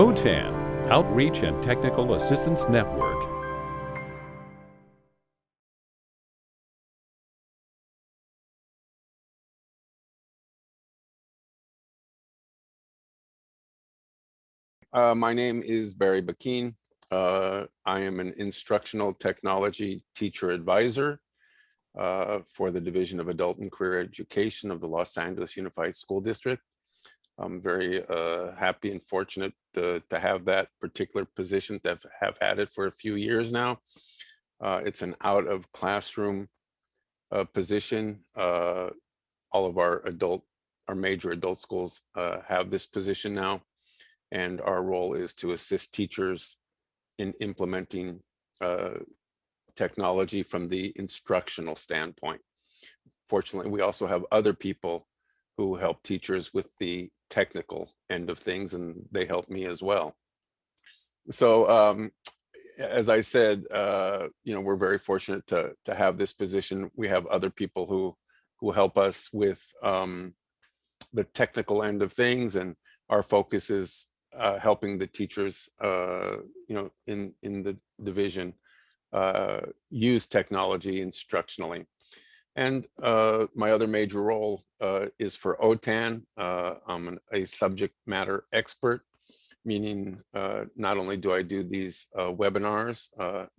OTAN, Outreach and Technical Assistance Network. Uh, my name is Barry Bakin. Uh, I am an instructional technology teacher advisor uh, for the Division of Adult and Career Education of the Los Angeles Unified School District. I'm very uh, happy and fortunate to, to, have that particular position, to have, had it for a few years now. Uh, it's an out of classroom uh, position. all of our adult, our major adult schools have this position now and our role is to assist teachers in implementing uh, technology from the instructional standpoint. Fortunately, we also have other people who help teachers with the technical end of things, and they help me as well. So um, as I said, uh, you know, we're very fortunate to, to have this position. We have other people who, who help us with um, the technical end of things, and our focus is uh, helping the teachers, uh, you know, in, in the division uh, use technology instructionally. And uh, my other major role uh, is for OTAN. Uh, I'm an, a subject matter expert, meaning not only do I do these webinars,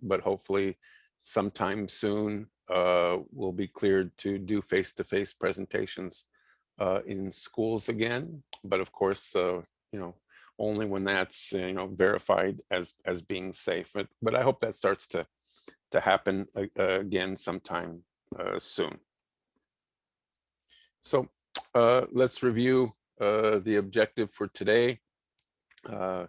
but hopefully sometime soon we'll be cleared to do face-to-face -face presentations in schools again. But of course, you know, only when that's uh, you know verified as as being safe. But but I hope that starts to to happen uh, again sometime uh, soon. So uh, let's review uh, the objective for today. Uh,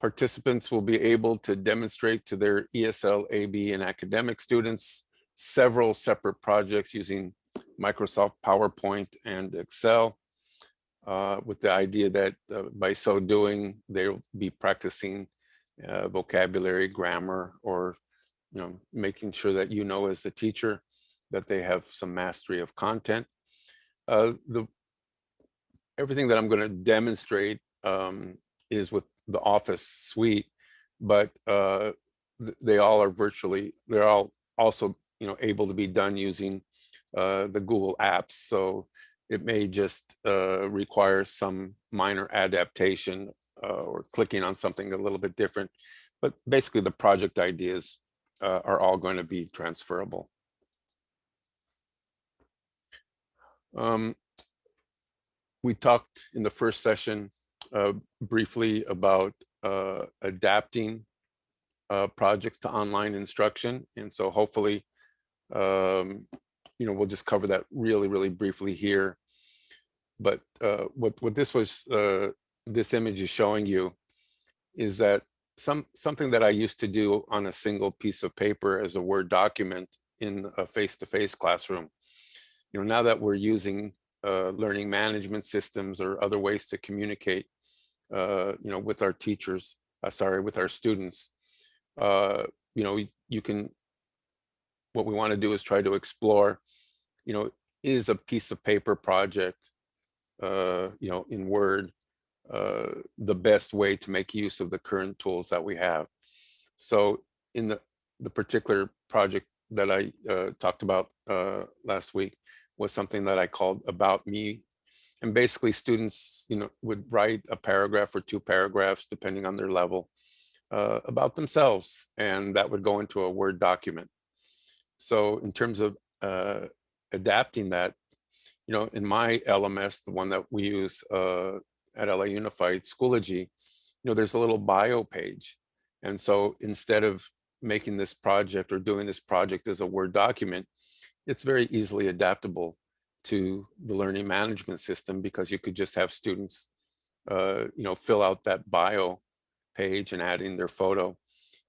participants will be able to demonstrate to their ESL, AB, and academic students several separate projects using Microsoft PowerPoint and Excel uh, with the idea that uh, by so doing, they'll be practicing uh, vocabulary, grammar, or you know, making sure that you know as the teacher that they have some mastery of content. Uh, the everything that I'm going to demonstrate um, is with the Office suite, but uh, they all are virtually they're all also you know able to be done using uh, the Google apps. So it may just uh, require some minor adaptation uh, or clicking on something a little bit different. But basically the project ideas uh, are all going to be transferable. Um, we talked in the first session uh, briefly about uh, adapting uh, projects to online instruction. And so hopefully um, you know, we'll just cover that really, really briefly here. But uh, what what this was, uh, this image is showing you, is that some something that I used to do on a single piece of paper as a Word document in a face-to-face -face classroom. You know, now that we're using uh, learning management systems or other ways to communicate, uh, you know, with our teachers, uh, sorry, with our students, uh, you know, you can what we want to do is try to explore, you know, is a piece of paper project, uh, you know, in Word, uh, the best way to make use of the current tools that we have. So in the, the particular project that I talked about last week was something that I called About Me. And basically students, you know, would write a paragraph or two paragraphs, depending on their level, uh, about themselves. And that would go into a Word document. So in terms of uh, adapting that, you know, in my LMS, the one that we use uh, at LA Unified Schoology, you know, there's a little bio page. And so instead of making this project or doing this project as a Word document, it's very easily adaptable to the learning management system because you could just have students, uh, you know, fill out that bio page and add in their photo.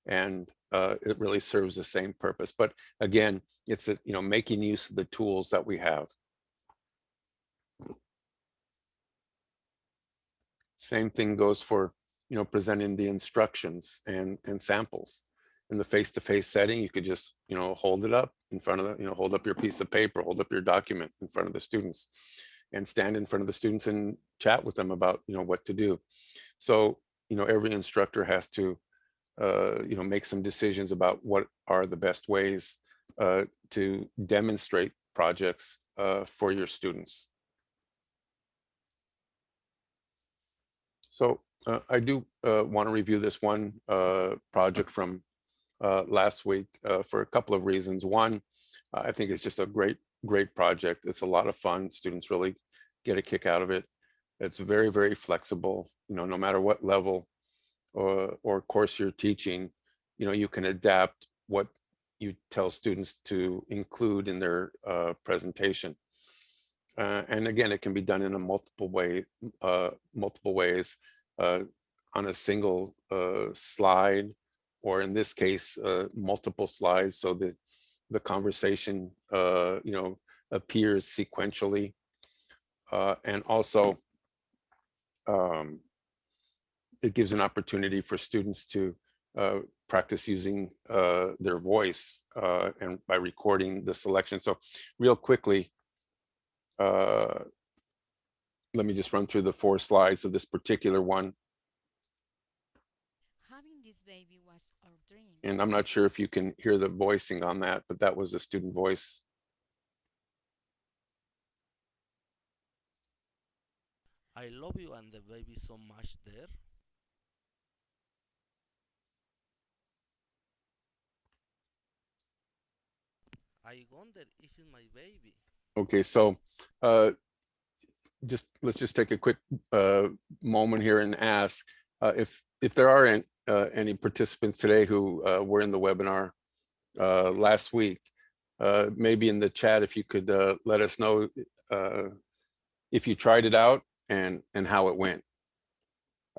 And uh, it really serves the same purpose. But again, it's a, you know making use of the tools that we have. Same thing goes for you know presenting the instructions and and samples. In the face-to-face -face setting, you could just you know hold it up in front of the you know hold up your piece of paper, hold up your document in front of the students, and stand in front of the students and chat with them about you know what to do. So you know, every instructor has to, uh, you know, make some decisions about what are the best ways uh, to demonstrate projects uh, for your students. So uh, I do uh, want to review this one uh, project from uh, last week uh, for a couple of reasons. One, I think it's just a great, great project. It's a lot of fun. Students really get a kick out of it. It's very, very flexible. You know, no matter what level or, or course you're teaching, you know, you can adapt what you tell students to include in their uh, presentation. Uh, and again, it can be done in a multiple way, uh, multiple ways uh, on a single uh, slide, or in this case, uh, multiple slides, so that the conversation, you know, appears sequentially. and also, um, it gives an opportunity for students to uh, practice using uh, their voice uh, and by recording the selection. So real quickly, uh, let me just run through the four slides of this particular one. Having this baby was our dream. And I'm not sure if you can hear the voicing on that, but that was a student voice. I love you and the baby so much there. I wonder, is it my baby? Okay, so uh, just let's just take a quick uh, moment here and ask uh, if if there are any, any participants today who uh, were in the webinar uh, last week, uh, maybe in the chat if you could uh, let us know uh, if you tried it out and and how it went.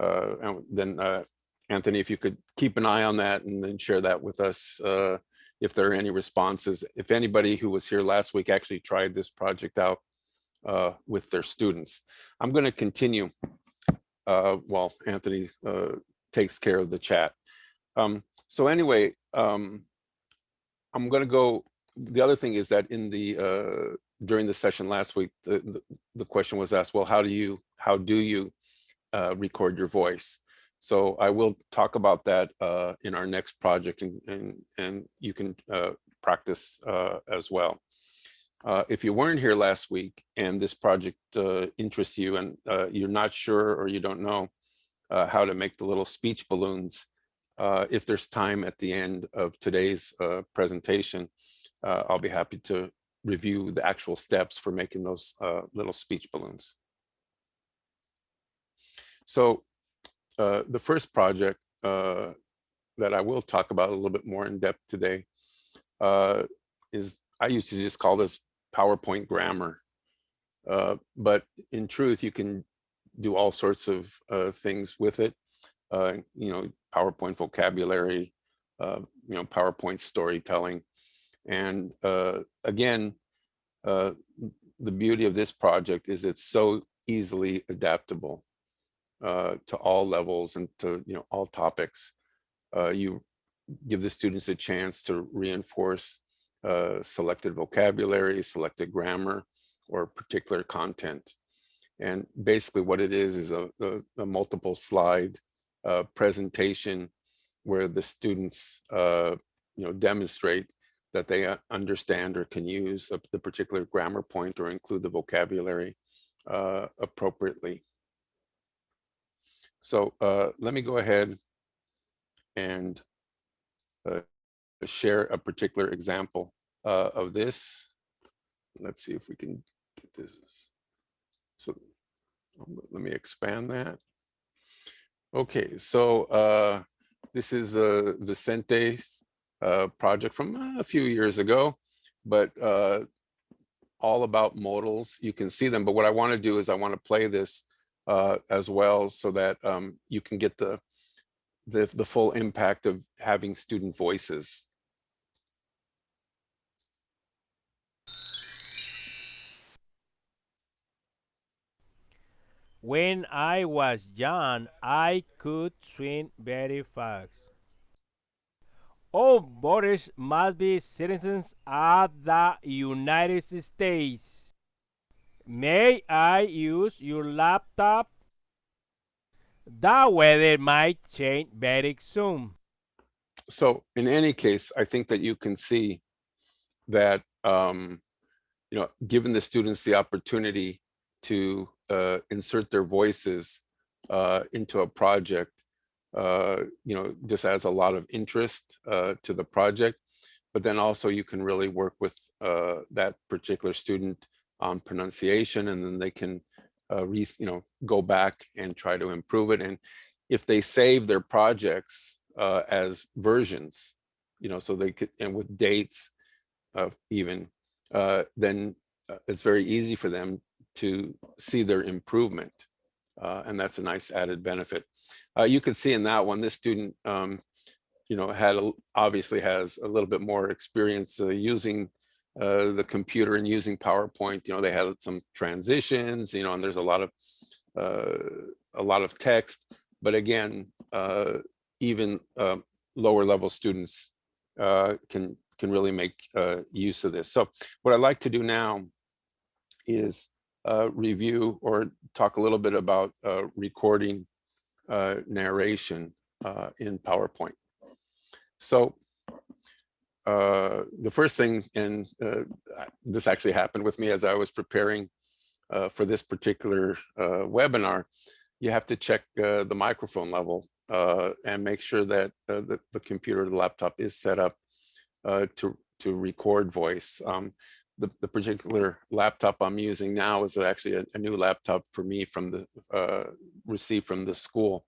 Uh, and then uh, Anthony, if you could keep an eye on that and then share that with us uh, if there are any responses. If anybody who was here last week actually tried this project out uh, with their students. I'm going to continue uh, while Anthony uh, takes care of the chat. Um, so anyway, um, I'm going to go. The other thing is that in the uh, during the session last week, the, the, the question was asked, well, how do you how do you uh, record your voice? So I will talk about that uh, in our next project and, and, and you can uh, practice uh, as well. Uh, if you weren't here last week and this project interests you and you're not sure or you don't know how to make the little speech balloons, if there's time at the end of today's presentation, I'll be happy to review the actual steps for making those little speech balloons. So uh, the first project uh, that I will talk about a little bit more in depth today uh, is I used to just call this PowerPoint grammar. Uh, but in truth, you can do all sorts of uh, things with it. you know, PowerPoint vocabulary, you know, PowerPoint storytelling. And again, the beauty of this project is it's so easily adaptable uh, to all levels and to you know all topics. Uh, you give the students a chance to reinforce uh, selected vocabulary, selected grammar, or particular content. And basically what it is is a, a, a multiple slide uh, presentation where the students uh, you know demonstrate that they uh, understand or can use a, the particular grammar point or include the vocabulary appropriately. So uh, let me go ahead and uh, share a particular example uh, of this. Let's see if we can get this. So let me expand that. Okay, so uh, this is a Vicente uh, project from a few years ago, but uh, all about modals. You can see them, but what I want to do is I want to play this uh, as well so that um, you can get the, the, the full impact of having student voices. When I was young, I could swim very fast. All voters must be citizens of the United States. May I use your laptop? The weather might change very soon. So in any case, I think that you can see that, um, you know, given the students the opportunity to uh, insert their voices uh, into a project, uh, you know, just adds a lot of interest uh, to the project. But then also you can really work with uh, that particular student on pronunciation and then they can, uh, re, you know, go back and try to improve it. And if they save their projects as versions, you know, so they could, and with dates even, then it's very easy for them to see their improvement. Uh, and that's a nice added benefit. Uh, you can see in that one, this student, um, you know, had a, obviously has a little bit more experience uh, using uh, the computer and using PowerPoint. You know, they had some transitions, you know, and there's a lot of uh, a lot of text. But again, uh, even uh, lower level students can can really make use of this. So what I'd like to do now is review or talk a little bit about uh, recording uh, narration uh, in PowerPoint. So uh, the first thing, and uh, this actually happened with me as I was preparing uh, for this particular uh, webinar, you have to check uh, the microphone level uh, and make sure that uh, the, the computer, the laptop is set up uh, to, to record voice. Um, the, the particular laptop I'm using now is actually a, a new laptop for me from the uh, received from the school.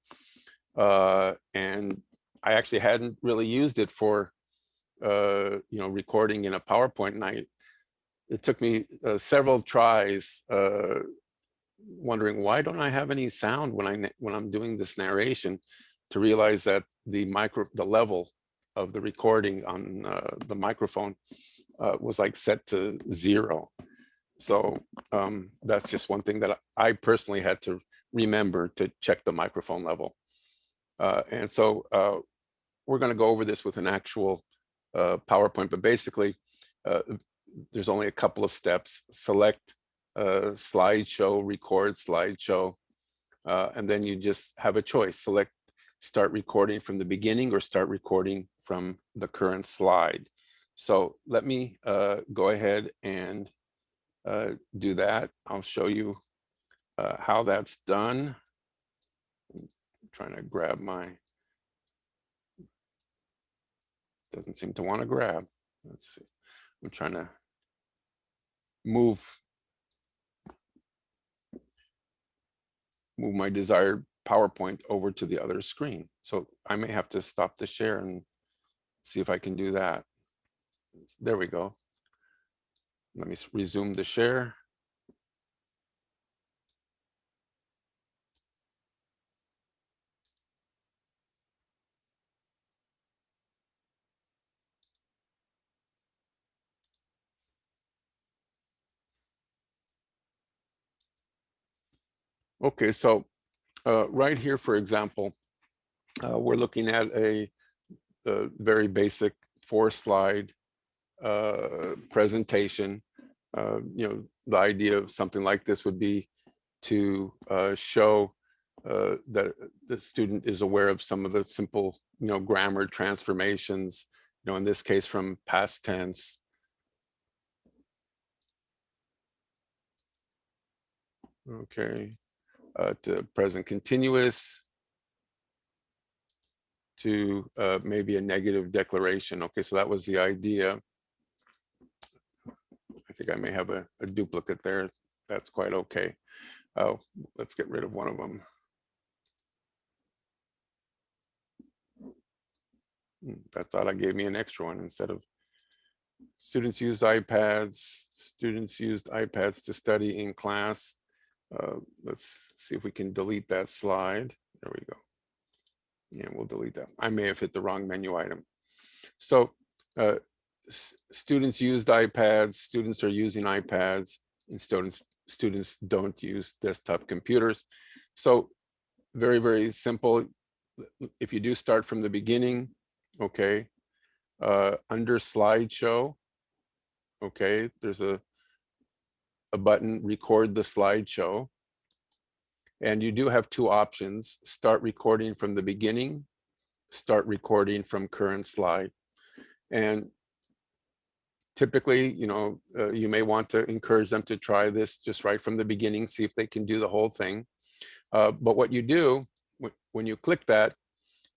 Uh, and I actually hadn't really used it for, uh, you know, recording in a PowerPoint. And I, it took me uh, several tries uh, wondering why don't I have any sound when I when I'm doing this narration to realize that the micro the level of the recording on uh, the microphone uh, was like set to zero. So um, that's just one thing that I personally had to remember to check the microphone level. Uh, and so uh, we're going to go over this with an actual uh, PowerPoint, but basically uh, there's only a couple of steps. Select uh, slideshow, record slideshow, uh, and then you just have a choice. Select start recording from the beginning or start recording from the current slide. So let me uh, go ahead and uh, do that. I'll show you uh, how that's done. I'm trying to grab my, doesn't seem to want to grab. Let's see. I'm trying to move move my desired PowerPoint over to the other screen. So I may have to stop the share and see if I can do that. There we go. Let me resume the share. Okay, so uh, right here, for example, uh, we're looking at a, a very basic four slide uh, presentation. Uh, you know, the idea of something like this would be to uh, show uh, that the student is aware of some of the simple, you know, grammar transformations, you know, in this case from past tense. Okay, uh, to present continuous, to uh, maybe a negative declaration. Okay, so that was the idea. I think I may have a, a duplicate there. That's quite okay. Oh, let's get rid of one of them. Hmm, That thought I gave me an extra one instead of students used iPads, students used iPads to study in class. Uh, let's see if we can delete that slide. There we go. Yeah, we'll delete that. I may have hit the wrong menu item. So uh, students used iPads, students are using iPads, and students students don't use desktop computers. So very, very simple. If you do start from the beginning, okay, uh, under slideshow, okay, there's a, a button, record the slideshow. And you do have two options, start recording from the beginning, start recording from current slide. And typically, you know, uh, you may want to encourage them to try this just right from the beginning, see if they can do the whole thing. Uh, but what you do when you click that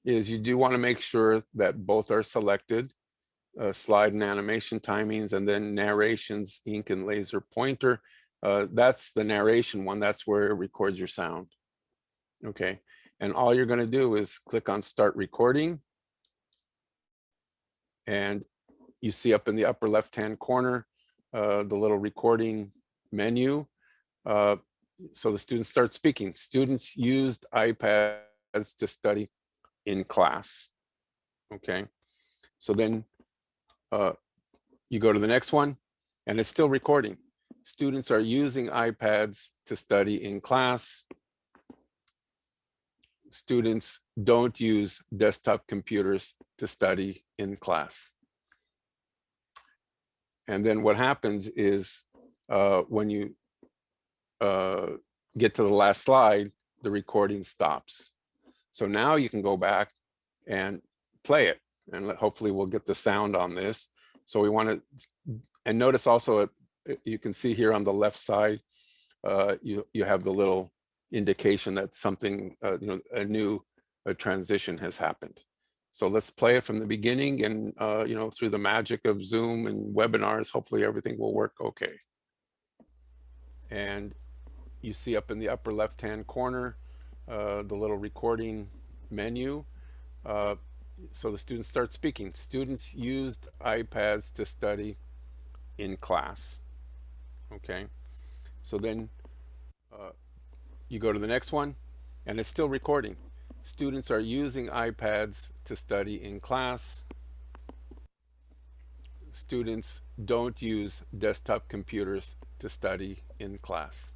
is you do want to make sure that both are selected, uh, slide and animation timings, and then narrations, ink and laser pointer. Uh, that's the narration one. That's where it records your sound. Okay. And all you're going to do is click on start recording. And you see up in the upper left-hand corner, uh, the little recording menu. Uh, so the students start speaking. Students used iPads to study in class. Okay. So then uh, you go to the next one and it's still recording. Students are using iPads to study in class. Students don't use desktop computers to study in class. And then what happens is uh, when you uh, get to the last slide, the recording stops. So now you can go back and play it and hopefully we'll get the sound on this. So we want to, and notice also, uh, you can see here on the left side, uh, you, you have the little indication that something, uh, you know, a new uh, transition has happened. So let's play it from the beginning and, uh, you know, through the magic of Zoom and webinars, hopefully everything will work okay. And you see up in the upper left-hand corner, uh, the little recording menu. Uh, so the students start speaking. Students used iPads to study in class. Okay. So then uh, you go to the next one and it's still recording. Students are using iPads to study in class. Students don't use desktop computers to study in class.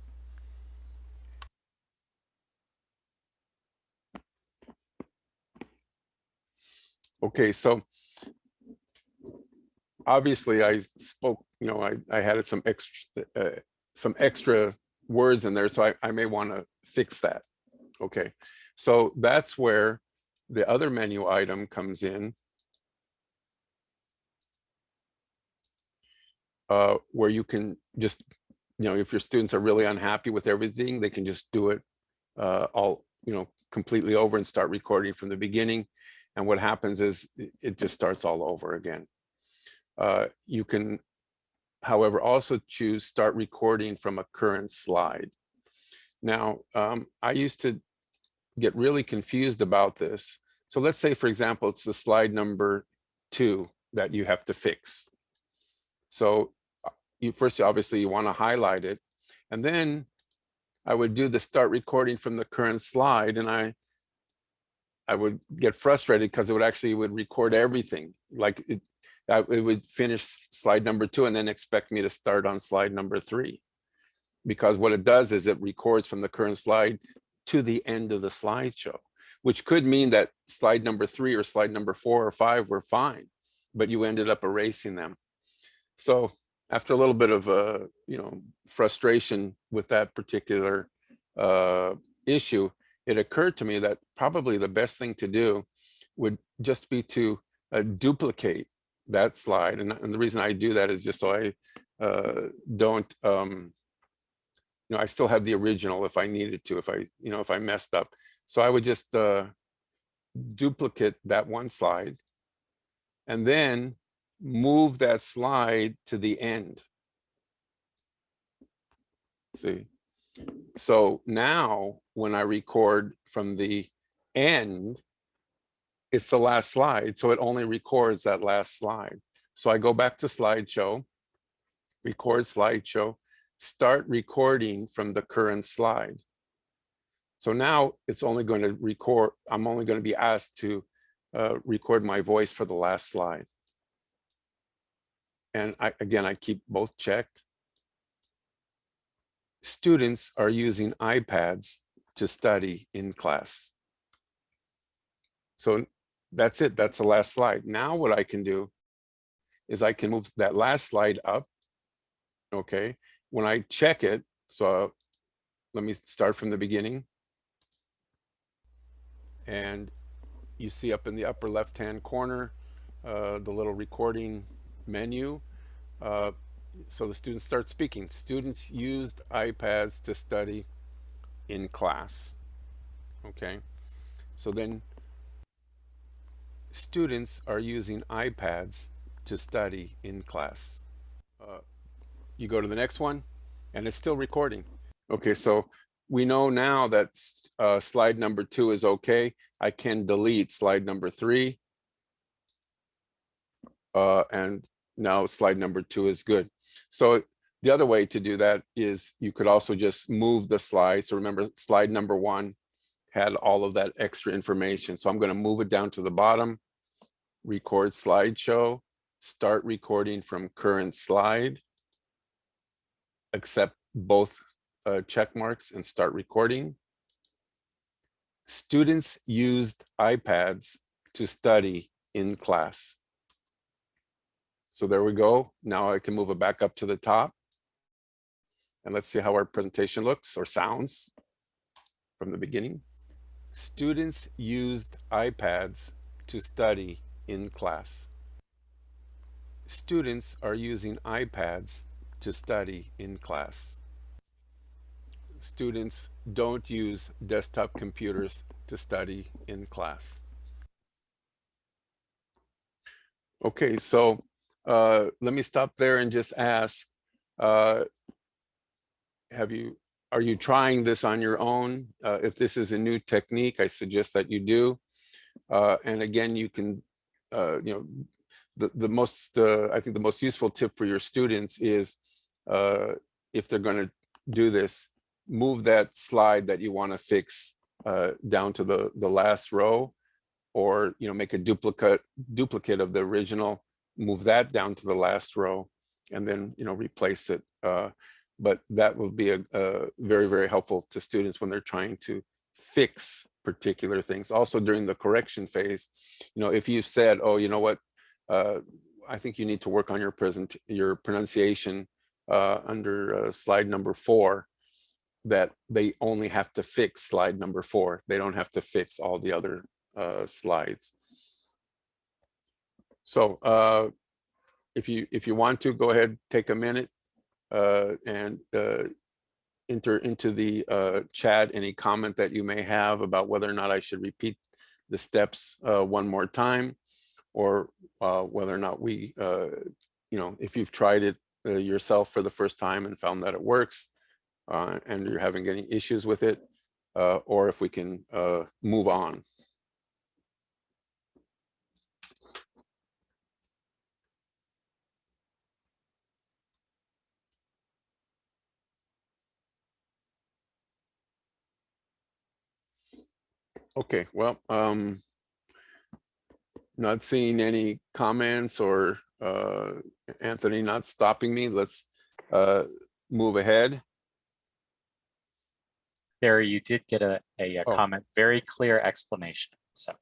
Okay, so obviously I spoke, you know, I, I had some extra, uh, some extra words in there, so I, I may want to fix that. Okay, so that's where the other menu item comes in. Uh, where you can just, you know, if your students are really unhappy with everything, they can just do it uh, all, you know, completely over and start recording from the beginning. And what happens is it- just starts all over again. Uh, you can, however, also choose start recording from a current slide. Now, um, I used to get really confused about this. So let's say, for example, it's the slide number two that you have to fix. So uh, you first, obviously, you want to highlight it. And then I would do the start recording from the current slide and I I would get frustrated because it would actually would record everything. Like it, it would finish slide number two and then expect me to start on slide number three. Because what it does is it records from the current slide to the end of the slideshow, which could mean that slide number three or slide number four or five were fine, but you ended up erasing them. So after a little bit of uh, you know, frustration with that particular uh, issue, it occurred to me that probably the best thing to do would just be to uh, duplicate that slide. And, and the reason I do that is just so I uh, don't, um, you know, I still have the original if I needed to, if I, you know, if I messed up. So I would just uh, duplicate that one slide and then move that slide to the end. See, so now when I record from the end, it's the last slide. So it only records that last slide. So I go back to slideshow, record slideshow, start recording from the current slide. So now it's only going to record, I'm only going to be asked to uh, record my voice for the last slide. And I, again, I keep both checked students are using iPads to study in class. So that's it. That's the last slide. Now what I can do is I can move that last slide up. Okay. When I check it, so let me start from the beginning. And you see up in the upper left-hand corner, uh, the little recording menu. Uh, so the students start speaking. Students used iPads to study in class. Okay. So then students are using iPads to study in class. Uh, you go to the next one and it's still recording. Okay, so we know now that uh, slide number two is okay. I can delete slide number three. Uh, and now slide number two is good. So the other way to do that is you could also just move the slide. So remember slide number one had all of that extra information. So I'm going to move it down to the bottom, record slideshow, start recording from current slide, accept both uh, check marks and start recording. Students used iPads to study in class. So there we go. Now I can move it back up to the top. And let's see how our presentation looks or sounds from the beginning. Students used iPads to study in class. Students are using iPads to study in class. Students don't use desktop computers to study in class. Okay, so uh, let me stop there and just ask, uh, have you, are you trying this on your own? Uh, if this is a new technique, I suggest that you do. Uh, and again, you can, uh, you know, the, the most, uh, I think the most useful tip for your students is uh, if they're going to do this, move that slide that you want to fix uh, down to the, the last row or, you know, make a duplicate duplicate of the original, move that down to the last row and then, you know, replace it. Uh, but that will be a, a very, very helpful to students when they're trying to fix particular things. Also during the correction phase, you know, if you said, oh, you know what, uh, I think you need to work on your present your pronunciation uh, under uh, slide number four that they only have to fix slide number four. They don't have to fix all the other uh, slides. So uh, if you if you want to go ahead, take a minute uh, and enter into the chat any comment that you may have about whether or not I should repeat the steps one more time or uh, whether or not we, uh, you know, if you've tried it uh, yourself for the first time and found that it works uh, and you're having any issues with it, uh, or if we can uh, move on. Okay, well, um, not seeing any comments or uh, Anthony not stopping me. Let's uh, move ahead. Barry, you did get a, a, a Oh. comment, very clear explanation. So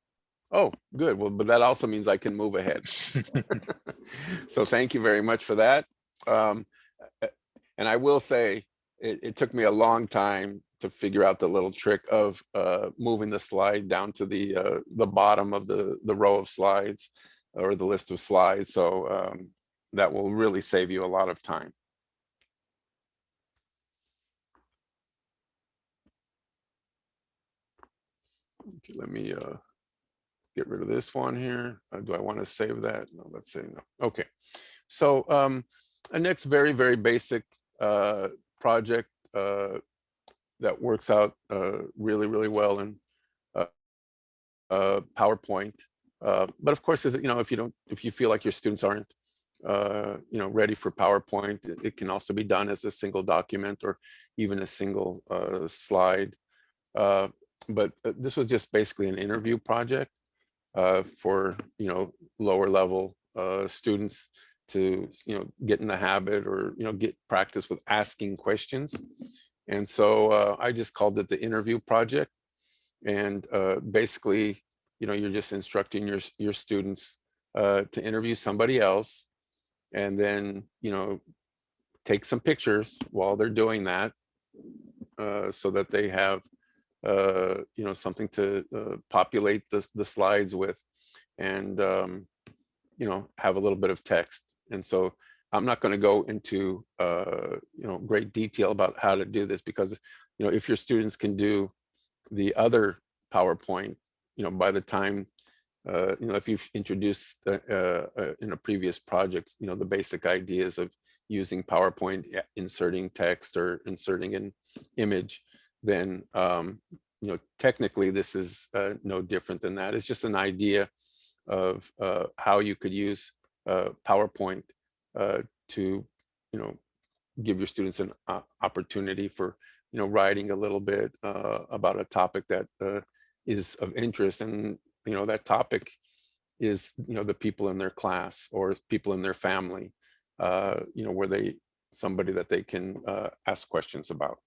Oh, good. Well, but that also means I can move ahead. so thank you very much for that. Um, and I will say it, it took me a long time to figure out the little trick of uh, moving the slide down to the uh, the bottom of the the row of slides or the list of slides. So um, that will really save you a lot of time. Okay, let me uh, get rid of this one here. Uh, do I want to save that? No, let's say no. Okay. So um, a next very, very basic uh, project uh, that works out uh, really, really well in uh, uh, PowerPoint. Uh, but of course, is you know, if you don't, if you feel like your students aren't, uh, you know, ready for PowerPoint, it, it can also be done as a single document or even a single slide. But this was just basically an interview project for, you know, lower level students to, you know, get in the habit or, you know, get practice with asking questions. And so uh, I just called it the interview project. And uh, basically, you know, you're just instructing your, your students uh, to interview somebody else and then, you know, take some pictures while they're doing that uh, so that they have uh, you know, something to uh, populate the, the slides with and, um, you know, have a little bit of text. And so I'm not going to go into, uh, you know, great detail about how to do this because, you know, if your students can do the other PowerPoint, you know, by the time, uh, you know, if you've introduced uh, uh, in a previous project, you know, the basic ideas of using PowerPoint, inserting text or inserting an image, then, um, you know, technically this is uh, no different than that. It's just an idea of uh, how you could use uh, PowerPoint uh, to, you know, give your students an uh, opportunity for, you know, writing a little bit uh, about a topic that uh, is of interest. And, you know, that topic is, you know, the people in their class or people in their family, uh, you know, where they, somebody that they can ask questions about.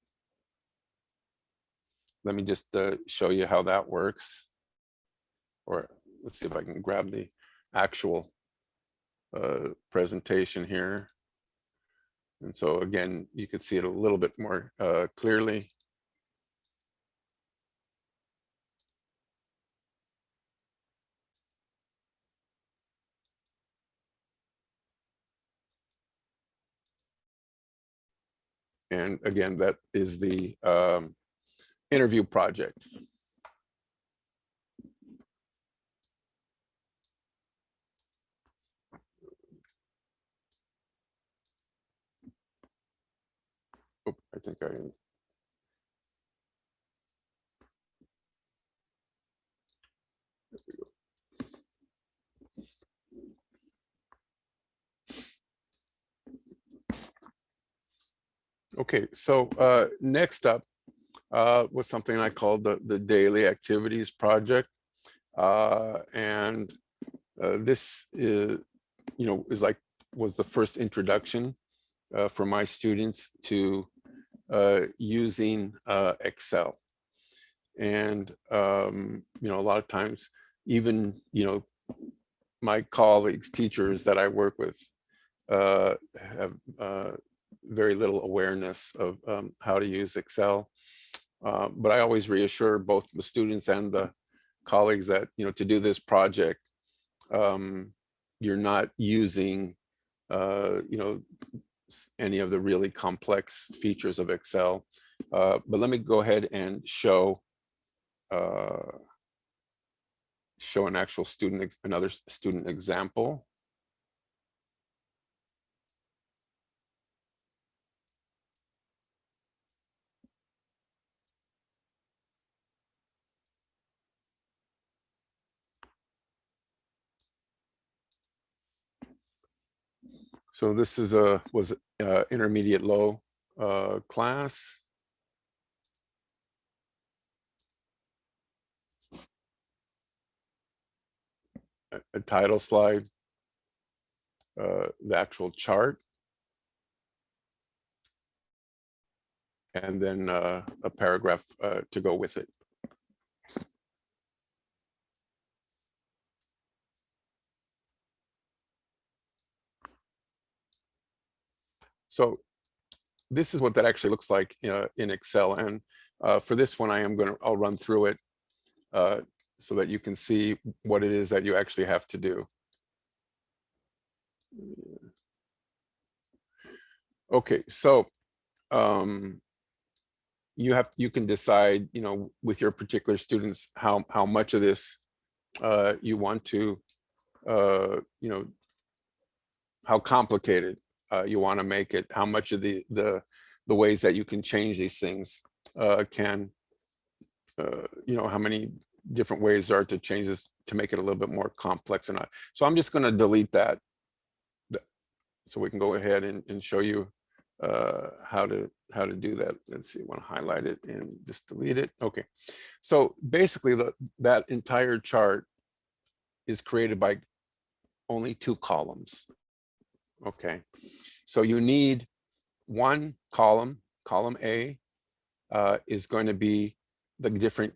Let me just show you how that works. Or let's see if I can grab the actual uh, presentation here. And so again, you could see it a little bit more uh, clearly. And again, that is the um, interview project. I think I. Go. Okay, so uh, next up uh, was something I called the, the Daily Activities Project. Uh, and uh, this is, you know, is like, was the first introduction uh, for my students to uh, using uh, Excel. And, um, you know, a lot of times, even, you know, my colleagues, teachers that I work with uh, have uh, very little awareness of um, how to use Excel. Uh, but I always reassure both the students and the colleagues that, you know, to do this project, um, you're not using, uh, you know, any of the really complex features of Excel. Uh, but let me go ahead and show uh, show an actual student, another student example. So this is a, was uh, intermediate low uh, class. A title slide. uh, The actual chart. And then uh, a paragraph uh, to go with it. So this is what that actually looks like uh, in Excel. And uh, for this one, I am going to, I'll run through it uh, so that you can see what it is that you actually have to do. Okay, so um, you have, you can decide, you know, with your particular students, how, how much of this uh, you want to, uh, you know, how complicated uh, you want to make it, how much of the the the ways that you can change these things uh, can, uh, you know, how many different ways there are to change this to make it a little bit more complex or not. So I'm just going to delete that, so we can go ahead and, and show you uh, how to how to do that. Let's see, I want to highlight it and just delete it. Okay, so basically the that entire chart is created by only two columns. Okay, so you need one column, column A uh, is going to be the different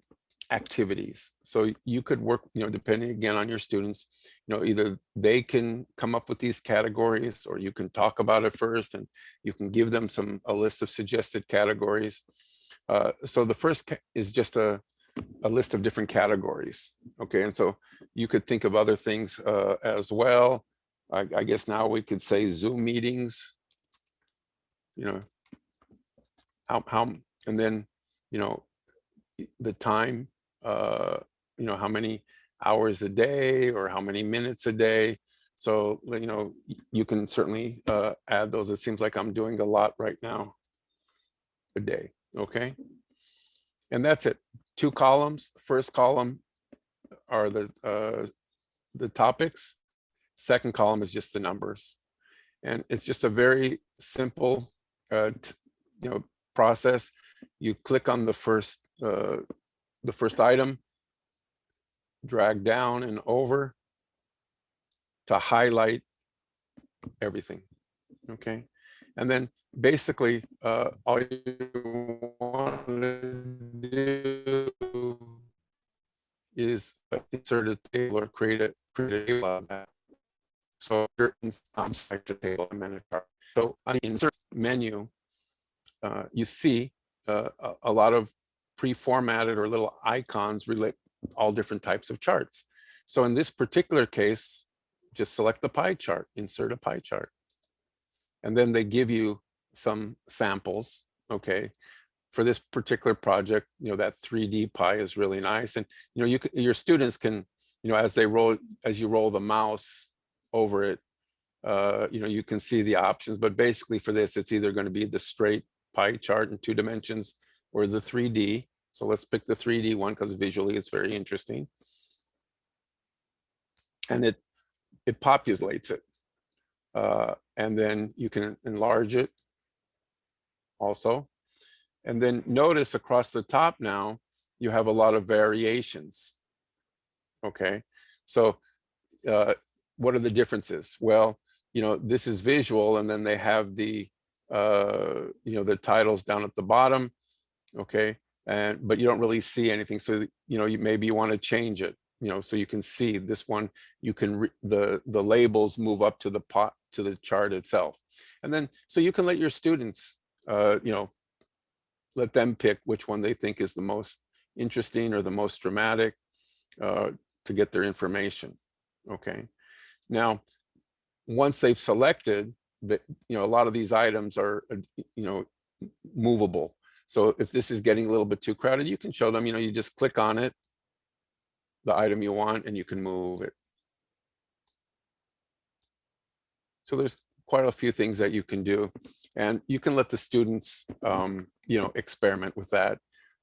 activities. So you could work, you know, depending again on your students, you know, either they can come up with these categories or you can talk about it first and you can give them some, a list of suggested categories. Uh, so the first is just a, a list of different categories. Okay, and so you could think of other things uh, as well. I, I guess now we could say Zoom meetings. You know, how, how, and then, you know, the time, uh, you know, how many hours a day or how many minutes a day. So, you know, you can certainly uh, add those. It seems like I'm doing a lot right now a day, okay? And that's it. Two columns. First column are the uh, the topics. Second column is just the numbers. And it's just a very simple, uh, you know, process. You click on the first uh, the first item, drag down and over to highlight everything. Okay. And then basically, uh, all you want to do is uh, insert a table or create a, create a table. So here, I'm select a table, I'm in a chart. So on the insert menu, uh, you see uh, a, lot of pre-formatted or little icons relate all different types of charts. So in this particular case, just select the pie chart, insert a pie chart. And then they give you some samples, okay? For this particular project, you know, that 3D pie is really nice. And, you know, you your students can, you know, as they roll, as you roll the mouse over it, uh, you know, you can see the options, but basically for this, it's either going to be the straight pie chart in two dimensions or the 3D. So let's pick the 3D one because visually it's very interesting. And it it populates it. Uh, and then you can enlarge it also. And then notice across the top now, you have a lot of variations. Okay, so uh, what are the differences? Well, you know, this is visual and then they have the, uh, you know, the titles down at the bottom. Okay, and but you don't really see anything. So, you know, you maybe you want to change it you know, so you can see this one, you can, the, the labels move up to the pot, to the chart itself. And then, so you can let your students, uh, you know, let them pick which one they think is the most interesting or the most dramatic uh, to get their information. Okay. Now, once they've selected that, you know, a lot of these items are, uh, you know, movable. So if this is getting a little bit too crowded, you can show them, you know, you just click on it the item you want and you can move it. So there's quite a few things that you can do and you can let the students, um, you know, experiment with that.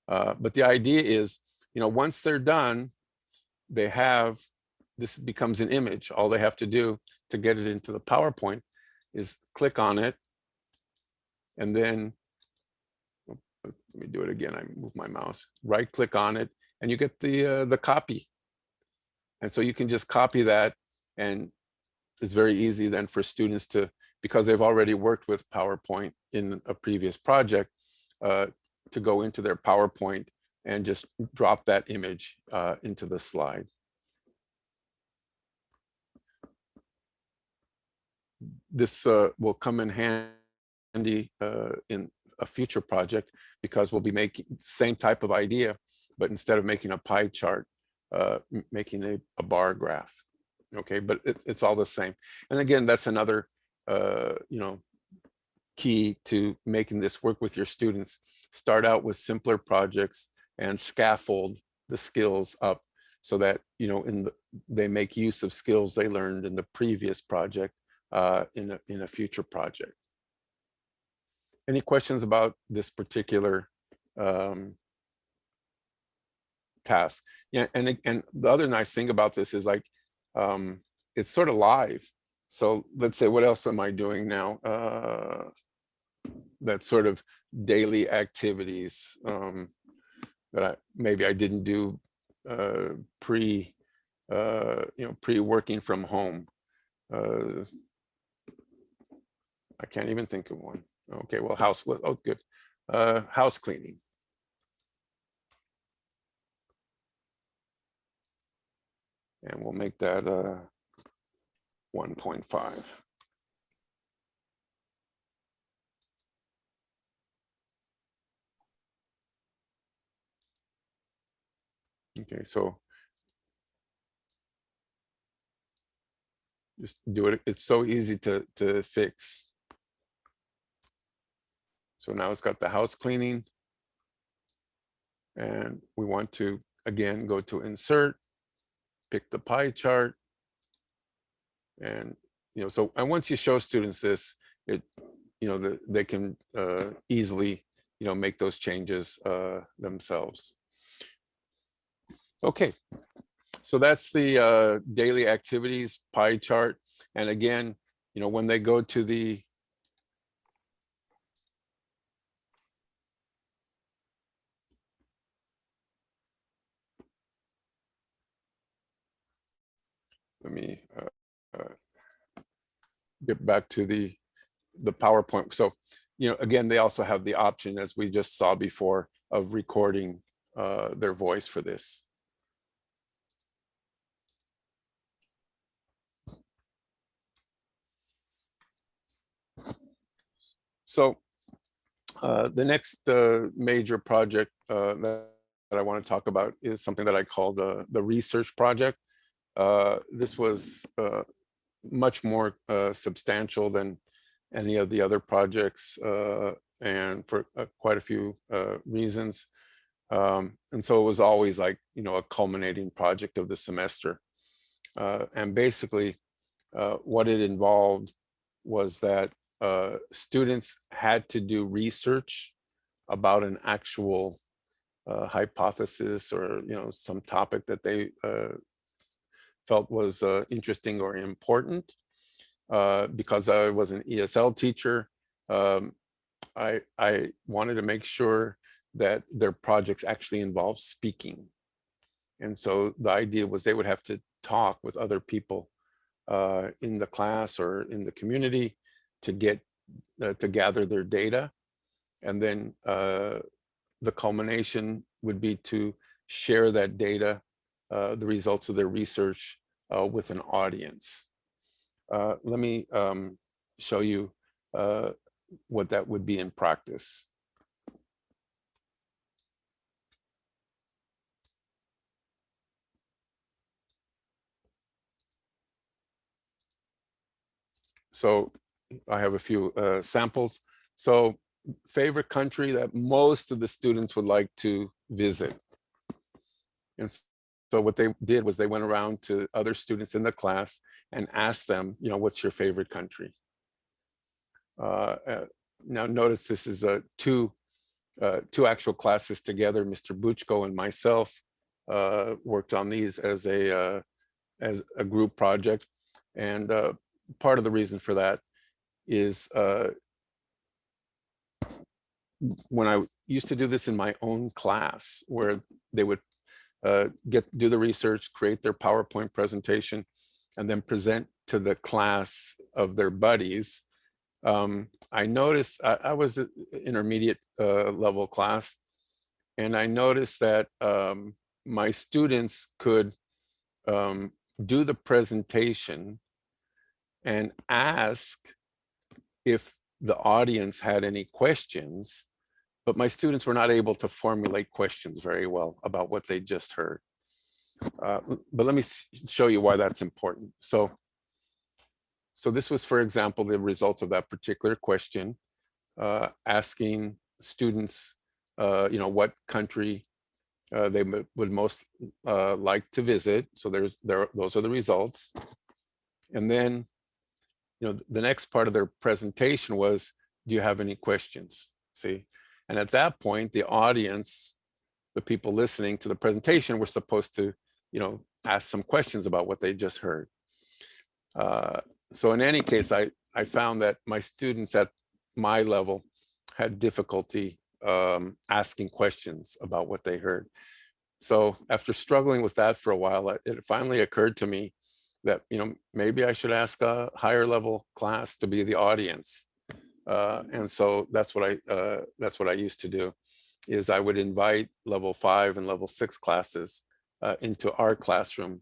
Uh, but the idea is, you know, once they're done, they have, this becomes an image. All they have to do to get it into the PowerPoint is click on it and then, oh, let me do it again. I move my mouse, right click on it and you get the, uh, the copy. And so you can just copy that and it's very easy then for students to, because they've already worked with PowerPoint in a previous project, uh, to go into their PowerPoint and just drop that image uh, into the slide. This uh, will come in handy uh, in a future project because we'll be making the same type of idea, but instead of making a pie chart, uh, making a, a bar graph. Okay, but it, it's all the same. And again, that's another, uh, you know, key to making this work with your students. Start out with simpler projects and scaffold the skills up so that, you know, in the, they make use of skills they learned in the previous project uh, in, a, in a future project. Any questions about this particular um, task? Yeah, and and the other nice thing about this is like um, it's sort of live. So let's say, what else am I doing now? Uh, that sort of daily activities um, that I maybe I didn't do uh, pre, uh, you know, pre working from home. Uh, I can't even think of one. Okay, well, house, oh, good. Uh, house cleaning. And we'll make that uh, 1.5. Okay, so just do it. It's so easy to, to fix. So now it's got the house cleaning. And we want to, again, go to insert, pick the pie chart. And, you know, so, and once you show students this, it, you know, the, they can uh, easily, you know, make those changes uh, themselves. Okay, so that's the uh, daily activities pie chart. And again, you know, when they go to the let me uh, uh, get back to the the PowerPoint. So, you know, again, they also have the option, as we just saw before, of recording uh, their voice for this. So uh, the next uh, major project uh, that, that I want to talk about is something that I call the, the research project. Uh, this was uh, much more uh, substantial than any of the other projects and for quite a few reasons. Um, and so it was always like, you know, a culminating project of the semester. and basically what it involved was that uh, students had to do research about an actual uh, hypothesis or you know some topic that they uh, felt was uh, interesting or important. Uh, because I was an ESL teacher, um, I, I wanted to make sure that their projects actually involved speaking. And so the idea was they would have to talk with other people uh, in the class or in the community to get uh, to gather their data. And then uh, the culmination would be to share that data, uh, the results of their research uh, with an audience. Uh, let me um, show you uh, what that would be in practice. So I have a few uh, samples. So favorite country that most of the students would like to visit. And so what they did was they went around to other students in the class and asked them, you know, what's your favorite country? Uh, uh, now notice this is a two, uh, two actual classes together. Mr. Buchko and myself uh, worked on these as a, uh, as a group project. And uh, part of the reason for that is uh, when I used to do this in my own class where they would uh, get do the research, create their PowerPoint presentation, and then present to the class of their buddies. Um, I noticed I, I was an intermediate uh, level class, and I noticed that um, my students could um, do the presentation and ask if the audience had any questions, but my students were not able to formulate questions very well about what they just heard. Uh, but let me show you why that's important. So, so this was, for example, the results of that particular question, uh, asking students, uh, you know, what country uh, they would most uh, like to visit. So there's there, those are the results. And then you know, the next part of their presentation was, do you have any questions? See, and at that point, the audience, the people listening to the presentation were supposed to, you know, ask some questions about what they just heard. Uh, so in any case, I, I found that my students at my level had difficulty um, asking questions about what they heard. So after struggling with that for a while, it finally occurred to me that, you know, maybe I should ask a higher level class to be the audience. Uh, and so that's what I uh, that's what I used to do is I would invite level five and level six classes uh, into our classroom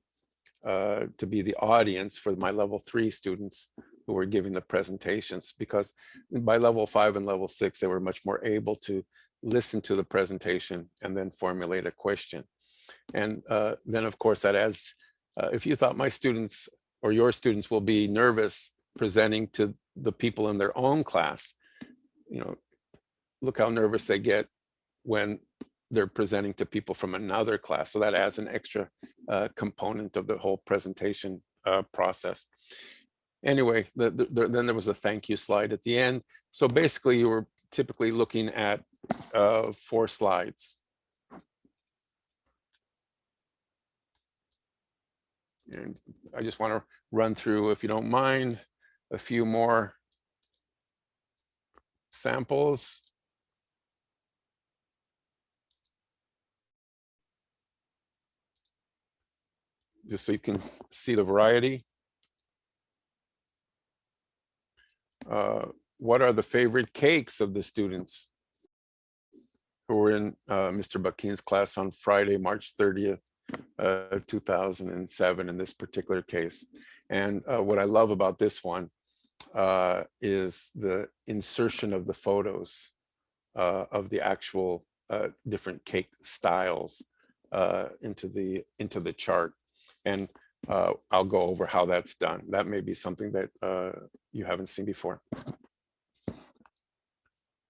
uh, to be the audience for my level three students who were giving the presentations because by level five and level six, they were much more able to listen to the presentation, and then formulate a question. And uh, then, of course, that as uh, if you thought my students or your students will be nervous presenting to the people in their own class, you know, look how nervous they get when they're presenting to people from another class. So that adds an extra uh, component of the whole presentation uh, process. Anyway, the, the, then there was a thank you slide at the end. So basically you were typically looking at uh, four slides. And I just want to run through, if you don't mind, a few more samples. Just so you can see the variety. Uh, what are the favorite cakes of the students who were in uh, Mr. Bakin's class on Friday, March 30th, uh, 2007 in this particular case. And uh, what I love about this one uh, is the insertion of the photos uh, of the actual uh, different cake styles uh, into the into the chart. And uh, I'll go over how that's done. That may be something that uh, you haven't seen before.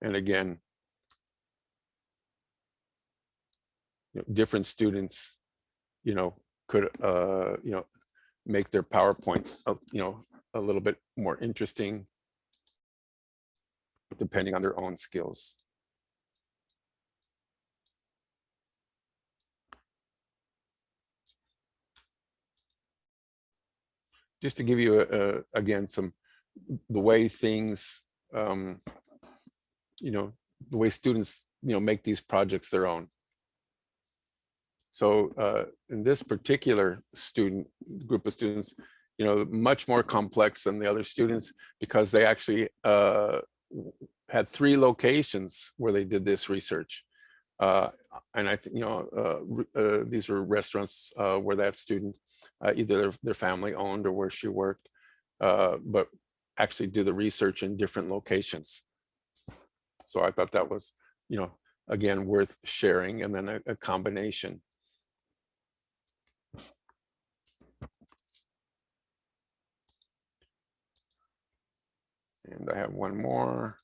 And again, you know, different students, you know, could, uh, you know, make their PowerPoint, you know, a little bit more interesting depending on their own skills. Just to give you, a, a, again, some, the way things, um, you know, the way students, you know, make these projects their own. So uh, in this particular student group of students, you know, much more complex than the other students because they actually uh, had three locations where they did this research. Uh, and I think, you know, uh, uh, these were restaurants uh, where that student, either their, their, family owned or where she worked, but actually do the research in different locations. So I thought that was, you know, again, worth sharing and then a, a combination. And I have one more.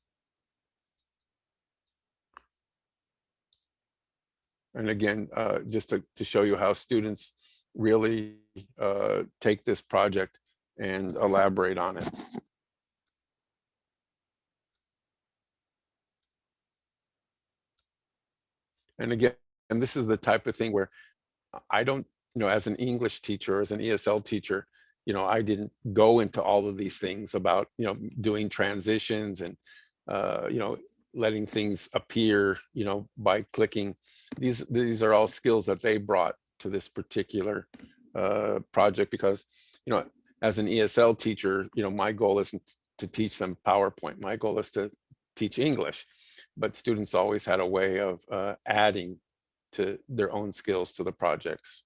And again, uh, just to, to show you how students really uh, take this project and elaborate on it. And again, and this is the type of thing where I don't, you know, as an English teacher, as an ESL teacher, you know, I didn't go into all of these things about, you know, doing transitions and, uh, you know, letting things appear, you know, by clicking. These, these are all skills that they brought to this particular uh, project because, you know, as an ESL teacher, you know, my goal isn't to teach them PowerPoint. My goal is to teach English, but students always had a way of uh, adding to their own skills to the projects.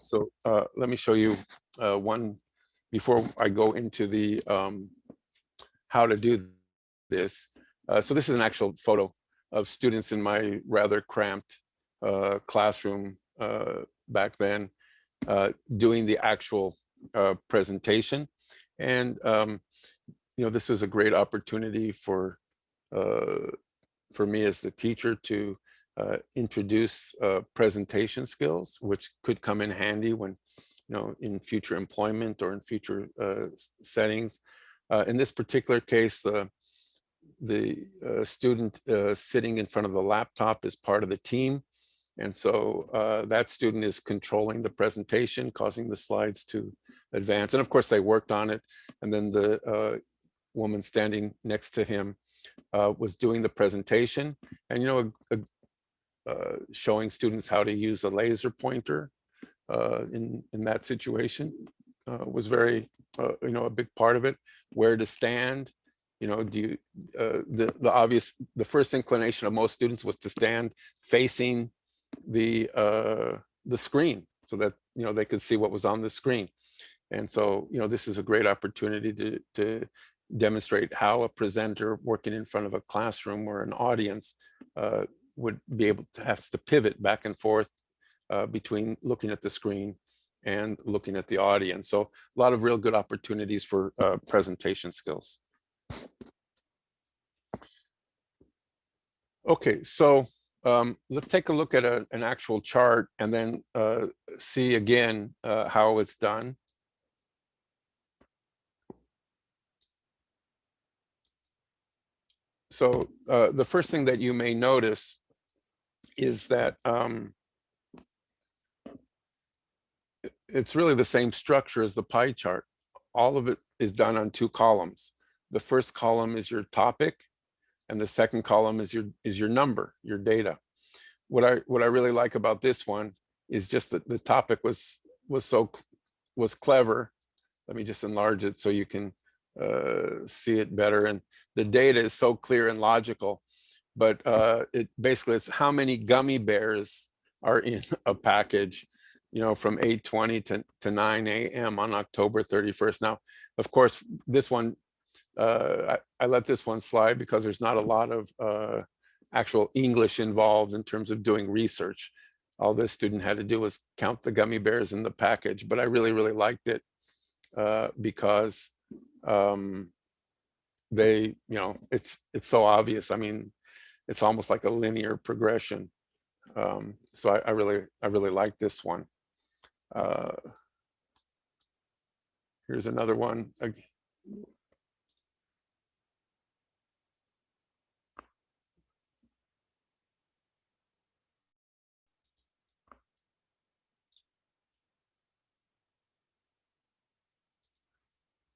So uh, let me show you uh, one before I go into the um, how to do this. Uh, so this is an actual photo of students in my rather cramped uh, classroom uh, back then uh, doing the actual presentation. And, um, you know, this was a great opportunity for for me as the teacher to uh, introduce uh, presentation skills, which could come in handy when, you know, in future employment or in future uh, settings. Uh, in this particular case, the the uh, student uh, sitting in front of the laptop is part of the team. And so that student is controlling the presentation, causing the slides to advance. And of course, they worked on it. And then the woman standing next to him uh, was doing the presentation. And, you know, a, a, uh, showing students how to use a laser pointer uh, in, in that situation uh, was very, uh, you know, a big part of it. Where to stand, you know, do you, uh, the, the obvious, the first inclination of most students was to stand facing the, the screen so that, you know, they could see what was on the screen. And so, you know, this is a great opportunity to, to demonstrate how a presenter working in front of a classroom or an audience uh, would be able to have to pivot back and forth uh, between looking at the screen and looking at the audience. So a lot of real good opportunities for uh, presentation skills. Okay, so um, let's take a look at a, an actual chart and then uh, see again uh, how it's done. So uh, the first thing that you may notice is that um, it's really the same structure as the pie chart. All of it is done on two columns. The first column is your topic and the second column is your is your number, your data. What I what I really like about this one is just that the topic was was so was clever. Let me just enlarge it so you can uh, see it better. And the data is so clear and logical, but uh, it basically it's how many gummy bears are in a package, you know, from 8.20 to, to 9 a.m. on October 31st. Now, of course, this one uh, I, I, let this one slide because there's not a lot of uh, actual English involved in terms of doing research. All this student had to do was count the gummy bears in the package, but I really, really liked it uh, because um, they, you know, it's it's so obvious. I mean, it's almost like a linear progression. Um, so I, I really, I really like this one. Uh, here's another one.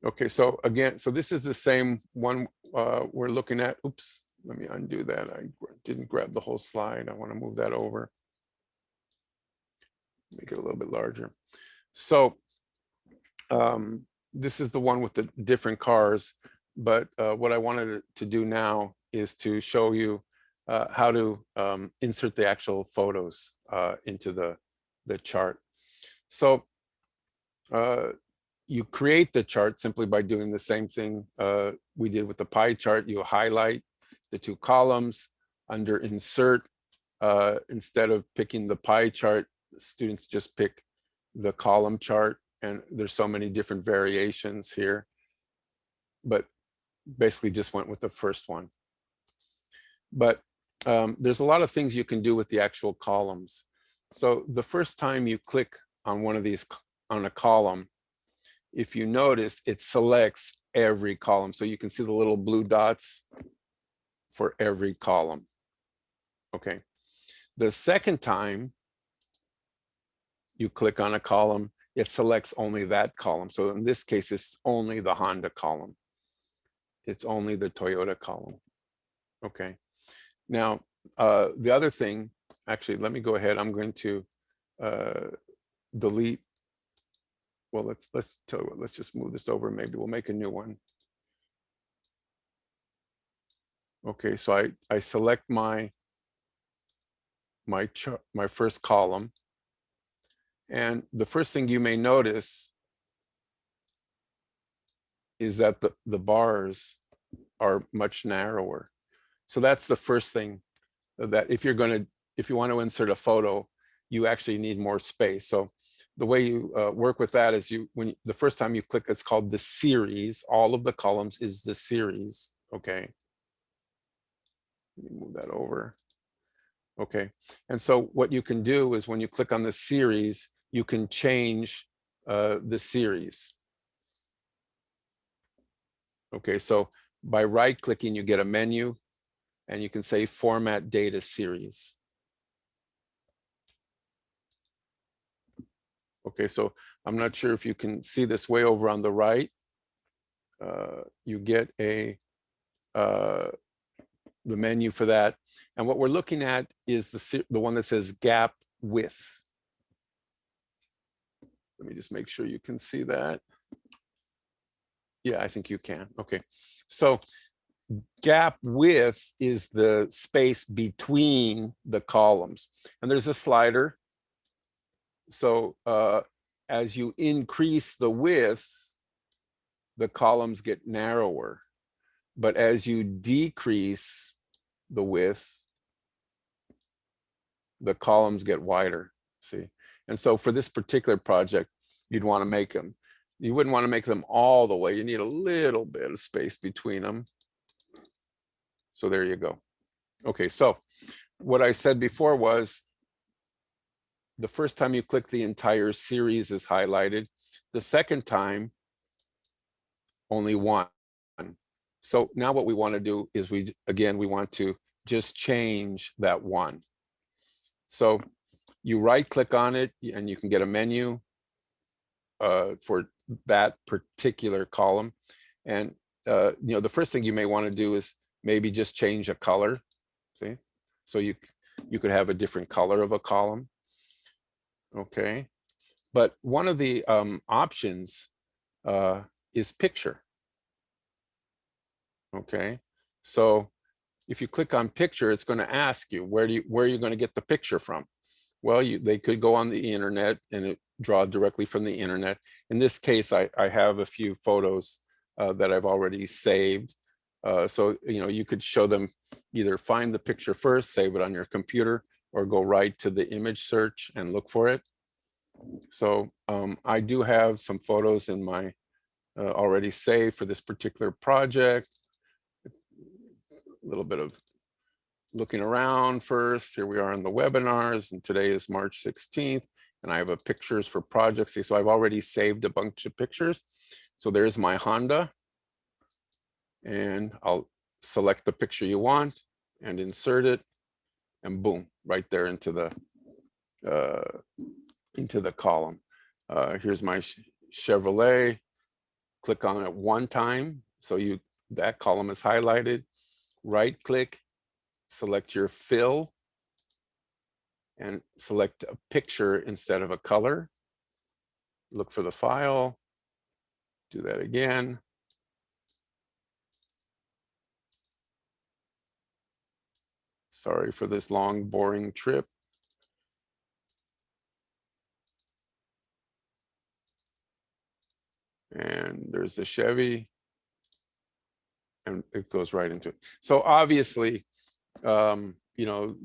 Okay, so again, so this is the same one uh, we're looking at. Oops, let me undo that. I didn't grab the whole slide. I want to move that over. Make it a little bit larger. So um, this is the one with the different cars. But uh, what I wanted to do now is to show you uh, how to um, insert the actual photos uh, into the, the chart. So uh, you create the chart simply by doing the same thing uh, we did with the pie chart. You highlight the two columns under insert. Uh, instead of picking the pie chart, students just pick the column chart and there's so many different variations here. But basically just went with the first one. But um, there's a lot of things you can do with the actual columns. So the first time you click on one of these on a column, if you notice, it selects every column. So you can see the little blue dots for every column. Okay. The second time you click on a column, it selects only that column. So in this case, it's only the Honda column. It's only the Toyota column. Okay. Now, uh, the other thing, actually, let me go ahead. I'm going to uh, delete well, let's let's tell you what, let's just move this over. Maybe we'll make a new one. Okay, so I, I select my my my first column. And the first thing you may notice is that the, the bars are much narrower. So that's the first thing that if you're going to, if you want to insert a photo, you actually need more space. So the way you uh, work with that is you when you, the first time you click it's called the series all of the columns is the series okay let me move that over. Okay and so what you can do is when you click on the series you can change uh, the series. Okay so by right clicking you get a menu and you can say format data series. Okay, so I'm not sure if you can see this way over on the right. Uh, you get a uh, the menu for that. And what we're looking at is the, the one that says gap width. Let me just make sure you can see that. Yeah, I think you can. Okay, so gap width is the space between the columns. And there's a slider so uh, as you increase the width, the columns get narrower. But as you decrease the width, the columns get wider, see? And so for this particular project, you'd want to make them, you wouldn't want to make them all the way. You need a little bit of space between them. So there you go. Okay, so what I said before was the first time you click the entire series is highlighted. The second time, only one. So now what we want to do is we, again, we want to just change that one. So you right click on it and you can get a menu uh, for that particular column. And, uh, you know, the first thing you may want to do is maybe just change a color. See, so you, you could have a different color of a column. Okay. But one of the um, options uh, is picture. Okay. So if you click on picture, it's going to ask you where do you where are you going to get the picture from? Well, you they could go on the internet and it draw directly from the internet. In this case, I, I have a few photos uh, that I've already saved. Uh, so, you know, you could show them either find the picture first, save it on your computer, or go right to the image search and look for it. So um, I do have some photos in my uh, already saved for this particular project little bit of looking around first. Here we are in the webinars and today is March 16th and I have a pictures for projects. So I've already saved a bunch of pictures. So there's my Honda and I'll select the picture you want and insert it and boom, right there into the uh, into the column. Uh, here's my Chevrolet. Click on it one time. So you that column is highlighted right click, select your fill and select a picture instead of a color. Look for the file, do that again. Sorry for this long, boring trip. And there's the Chevy and it goes right into it. So obviously, um, you know,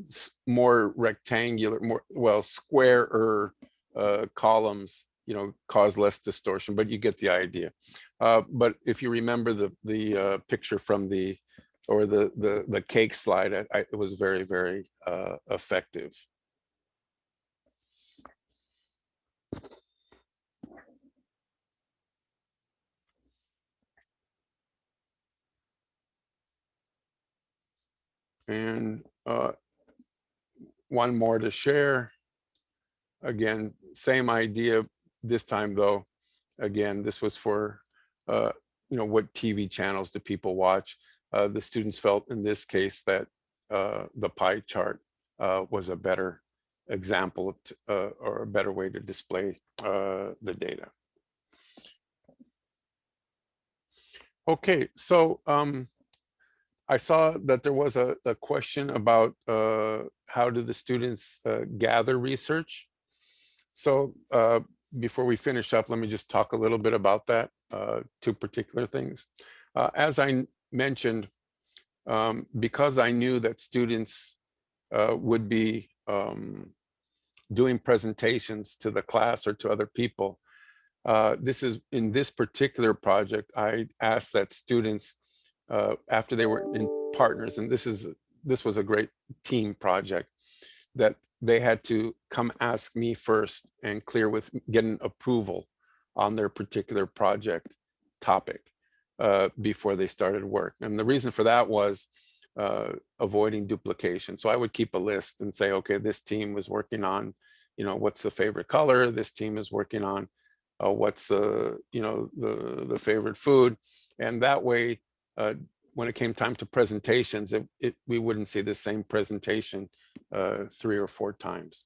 more rectangular, more, well, squarer uh, columns, you know, cause less distortion, but you get the idea. Uh, but if you remember the the uh, picture from the, or the the the cake slide, I, I, it was very, very uh, effective. And uh, one more to share. Again, same idea this time though. Again, this was for, uh, you know, what TV channels do people watch? Uh, the students felt in this case that uh, the pie chart uh, was a better example uh, or a better way to display the data. Okay, so um, I saw that there was a, a question about uh, how do the students uh, gather research. So uh, before we finish up, let me just talk a little bit about that, uh, two particular things. Uh, as I mentioned, um, because I knew that students uh, would be um, doing presentations to the class or to other people, this is in this particular project, I asked that students uh, after they were in partners, and this is this was a great team project, that they had to come ask me first and clear with getting approval on their particular project topic uh, before they started work. And the reason for that was uh, avoiding duplication. So I would keep a list and say, okay, this team was working on, you know, what's the favorite color? This team is working on uh, what's the, you know, the, the favorite food. And that way uh, when it came time to presentations, it, it, we wouldn't see the same presentation uh, three or four times.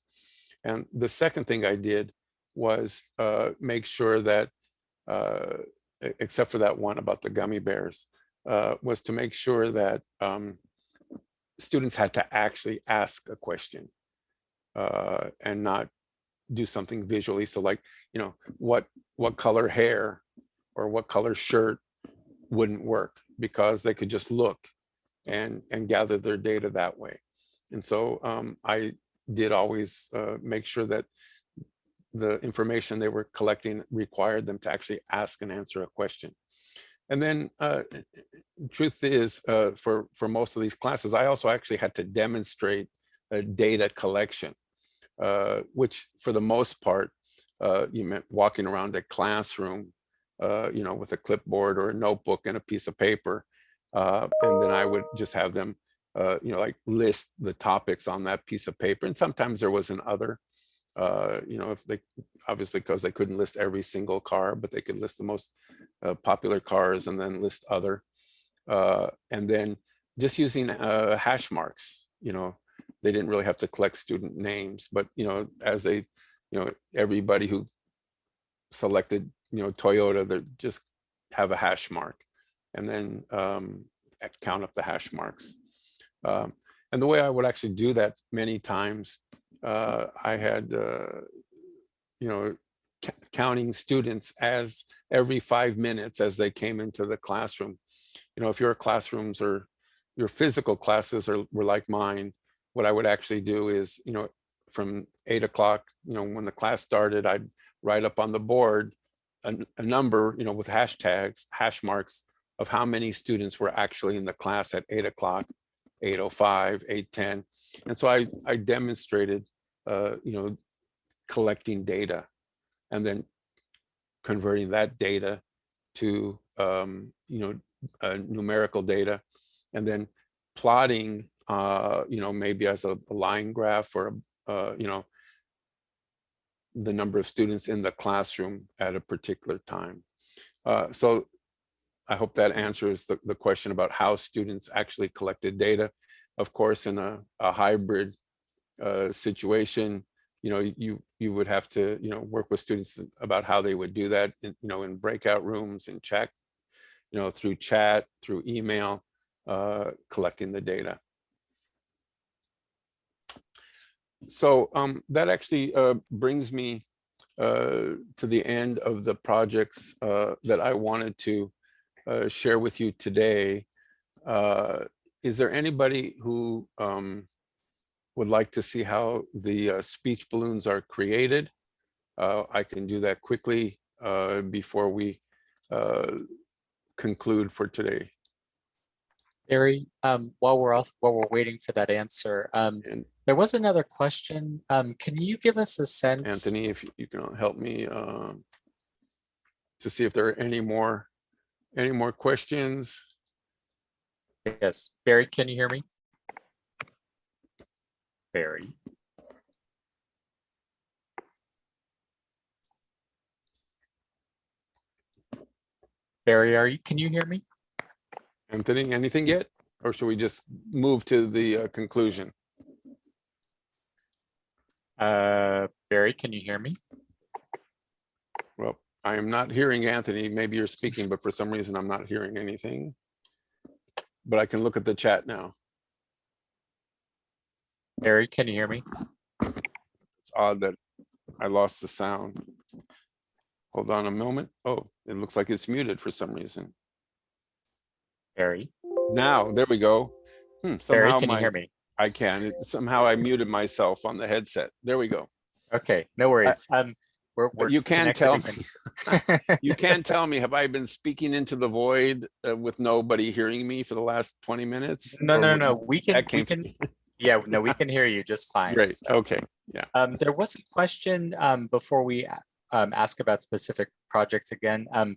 And the second thing I did was uh, make sure that, uh, except for that one about the gummy bears, uh, was to make sure that um, students had to actually ask a question and not do something visually. So like, you know, what, what color hair or what color shirt wouldn't work because they could just look and, and gather their data that way. And so um, I did always uh, make sure that the information they were collecting required them to actually ask and answer a question. And then uh, truth is, uh, for, for most of these classes, I also actually had to demonstrate a data collection, uh, which for the most part, uh, you meant walking around a classroom, uh, you know, with a clipboard or a notebook and a piece of paper. Uh, and then I would just have them, uh, you know, like list the topics on that piece of paper. And sometimes there was an other, uh, you know, if they obviously because they couldn't list every single car, but they could list the most uh, popular cars and then list other. Uh, and then just using uh, hash marks, you know, they didn't really have to collect student names, but, you know, as they, you know, everybody who selected, you know, Toyota, they just have a hash mark and then um, count up the hash marks. Um, and the way I would actually do that many times, uh, I had, uh, you know, counting students as every five minutes as they came into the classroom. You know, if your classrooms or your physical classes are were like mine, what I would actually do is, you know, from eight o'clock, you know, when the class started, I'd write up on the board a, a number, you know, with hashtags, hash marks of how many students were actually in the class at eight o'clock, 805, 810. And so I, I demonstrated, uh, you know, collecting data and then converting that data to, um, you know, uh, numerical data and then plotting, uh, you know, maybe as a, a line graph or, a uh, you know, the number of students in the classroom at a particular time. Uh, so I hope that answers the, the question about how students actually collected data. Of course, in a, a hybrid uh, situation, you know, you you would have to, you know, work with students about how they would do that, in, you know, in breakout rooms, and chat, you know, through chat, through email, uh, collecting the data. So um, that actually uh, brings me uh, to the end of the projects uh, that I wanted to uh, share with you today. Uh, is there anybody who um, would like to see how the uh, speech balloons are created? Uh, I can do that quickly uh, before we uh, conclude for today. Barry, um, while we're also, while we're waiting for that answer, um, And there was another question. Um, can you give us a sense? Anthony, if you can help me um, to see if there are any more, any more questions. Yes, Barry, can you hear me? Barry. Barry, are you, can you hear me? Anthony, anything yet? Or should we just move to the uh, conclusion? Uh, Barry, can you hear me? Well, I am not hearing Anthony. Maybe you're speaking, but for some reason I'm not hearing anything. But I can look at the chat now. Barry, can you hear me? It's odd that I lost the sound. Hold on a moment. Oh, it looks like it's muted for some reason. Barry, Now, there we go. Hmm, Barry, can you my- hear me? I can. It- Somehow I muted myself on the headset. There we go. Okay, no worries. Um, we're, we're you can tell me, you can tell me, have I been speaking into the void uh, with nobody hearing me for the last 20 minutes? No, Or no, no, we can, we came, can, yeah, no, we can hear you just fine. great. so. Okay, yeah. Um, there was a question, um, before we, um, ask about specific projects again. Um,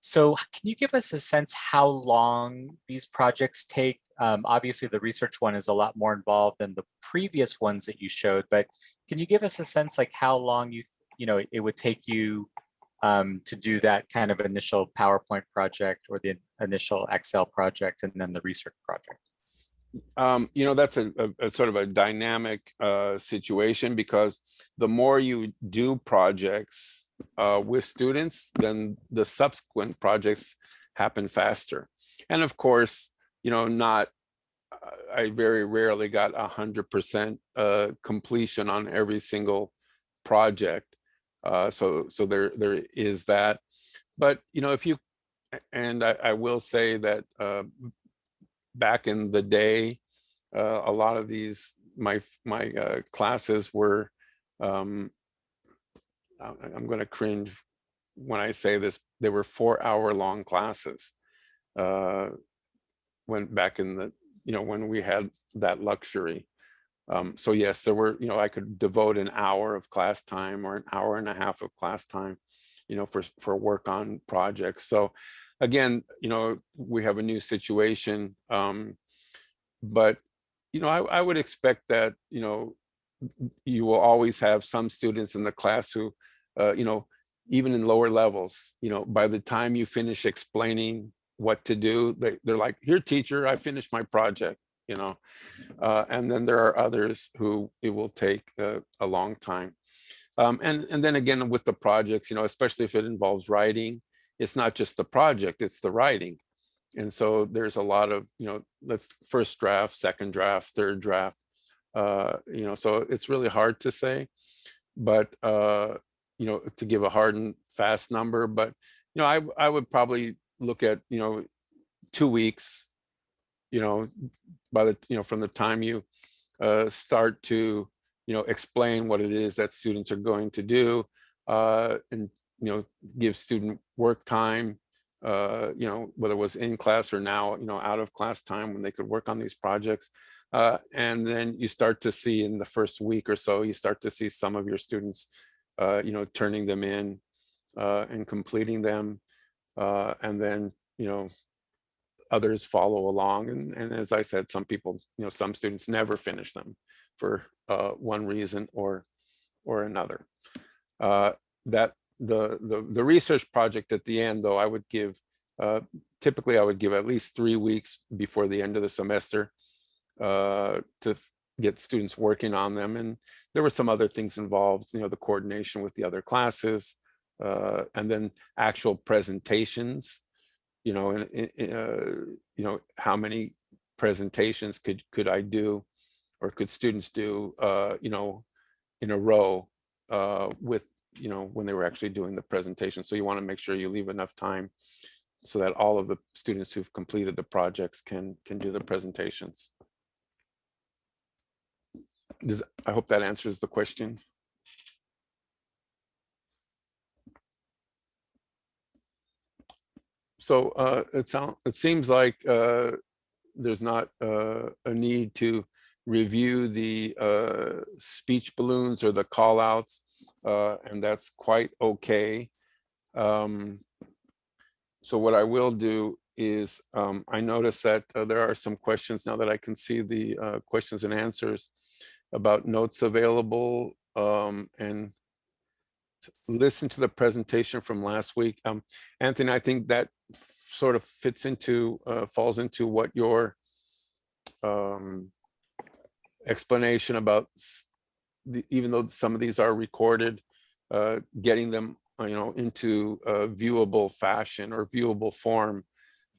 so can you give us a sense how long these projects take? Um, obviously the research one is a lot more involved than the previous ones that you showed, but can you give us a sense like how long you, you know, it would take you um, to do that kind of initial PowerPoint project or the initial Excel project and then the research project? Um, you know, that's a, a, a sort of a dynamic uh, situation because the more you do projects uh, with students, then the subsequent projects happen faster. And of course, you know, not, uh, I very rarely got a hundred percent uh, completion on every single project. Uh, so, so there, there is that. But, you know, if you, and I, I will say that uh, back in the day, uh, a lot of these, my, my uh, classes were, um, I'm going to cringe when I say this, there were four hour long classes. Uh, when back in the, you know, when we had that luxury. Um, so yes, there were, you know, I could devote an hour of class time or an hour and a half of class time, you know, for, for work on projects. So again, you know, we have a new situation. Um, but, you know, I, I would expect that, you know, you will always have some students in the class who, uh, you know, even in lower levels, you know, by the time you finish explaining what to do, they, they're like, here, teacher, I finished my project, you know. Uh, and then there are others who it will take a long time. Um, and, and then again, with the projects, you know, especially if it involves writing, it's not just the project, it's the writing. And so there's a lot of, you know, let's first draft, second draft, third draft, uh, you know, so it's really hard to say, but, uh, you know, to give a hard and fast number, but, you know, I, I would probably look at, you know, two weeks, you know, by the, you know, from the time you uh, start to, you know, explain what it is that students are going to do uh, and, you know, give student work time, uh, you know, whether it was in class or now, you know, out of class time when they could work on these projects. Uh, and then you start to see in the first week or so, you start to see some of your students, uh, you know, turning them in uh, and completing them. Uh, and then, you know, others follow along. And, and as I said, some people, you know, some students never finish them for uh, one reason or, or another. That the, the, the research project at the end, though, I would give, typically I would give at least three weeks before the end of the semester uh, to get students working on them. And there were some other things involved, you know, the coordination with the other classes, uh, and then actual presentations, you know, and, uh, you know, how many presentations could could I do or could students do, uh, you know, in a row uh, with, you know, when they were actually doing the presentation. So you want to make sure you leave enough time so that all of the students who've completed the projects can can do the presentations. Does, I hope that answers the question. So uh, it sounds, it seems like uh, there's not uh, a need to review the uh, speech balloons or the call outs, uh, and that's quite okay. Um, so what I will do is um, I notice that uh, there are some questions now that I can see the uh, questions and answers about notes available um, and listen to the presentation from last week. Um, Anthony, I think that sort of fits into, uh, falls into what your um, explanation about, the, even though some of these are recorded, uh, getting them, uh, you know, into a viewable fashion or viewable form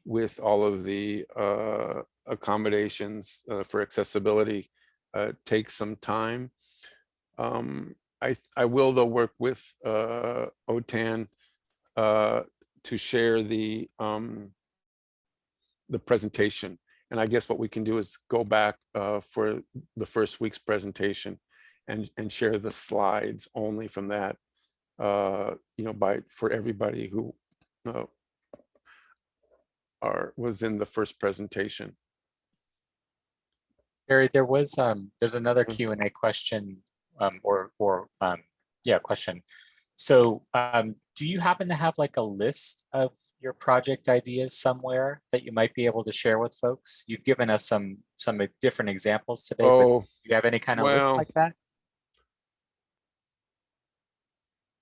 with all of the uh, accommodations uh, for accessibility uh, takes some time. Um, I, I will though work with uh, OTAN uh, to share the um, the presentation. And I guess what we can do is go back uh, for the first week's presentation and, and share the slides only from that, uh, you know, by for everybody who uh, are was in the first presentation. Barry, there was, um, there's another Mm. Q and A question, um, or, or, um, yeah, question. So, um, do you happen to have like a list of your project ideas somewhere that you might be able to share with folks? You've given us some, some different examples today, but do Oh, you have any kind of list like that?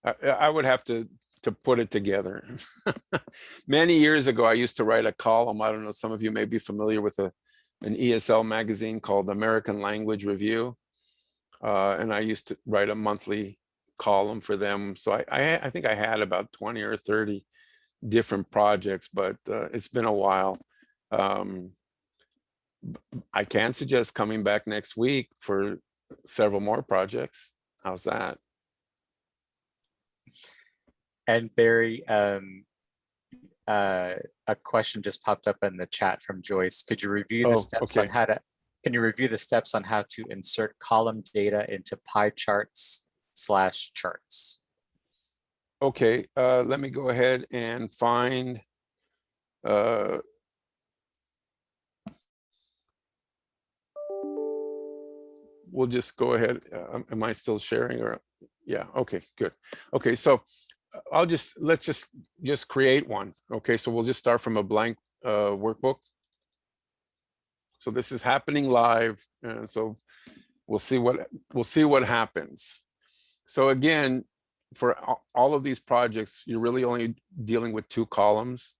I, I would have to to put it together. Many years ago, I used to write a column. I don't know, some of you may be familiar with a an ESL magazine called American Language Review. Uh, and I used to write a monthly column for them. So I, I, I think I had about 20 or 30 different projects, but uh, it's been a while. Um, I can suggest coming back next week for several more projects. How's that? And Barry, um, uh, a question just popped up in the chat from Joyce. Could you review Oh, the steps on how to, can you review the steps on how to insert column data into pie charts slash charts? Okay, uh, let me go ahead and find uh, we'll just go ahead. uh, Am I still sharing or? Yeah, okay, good. Okay, so I'll just, let's just, just create one. Okay, so we'll just start from a blank uh, workbook. So this is happening live, and so we'll see what, we'll see what happens. So again, for all of these projects, you're really only dealing with two columns.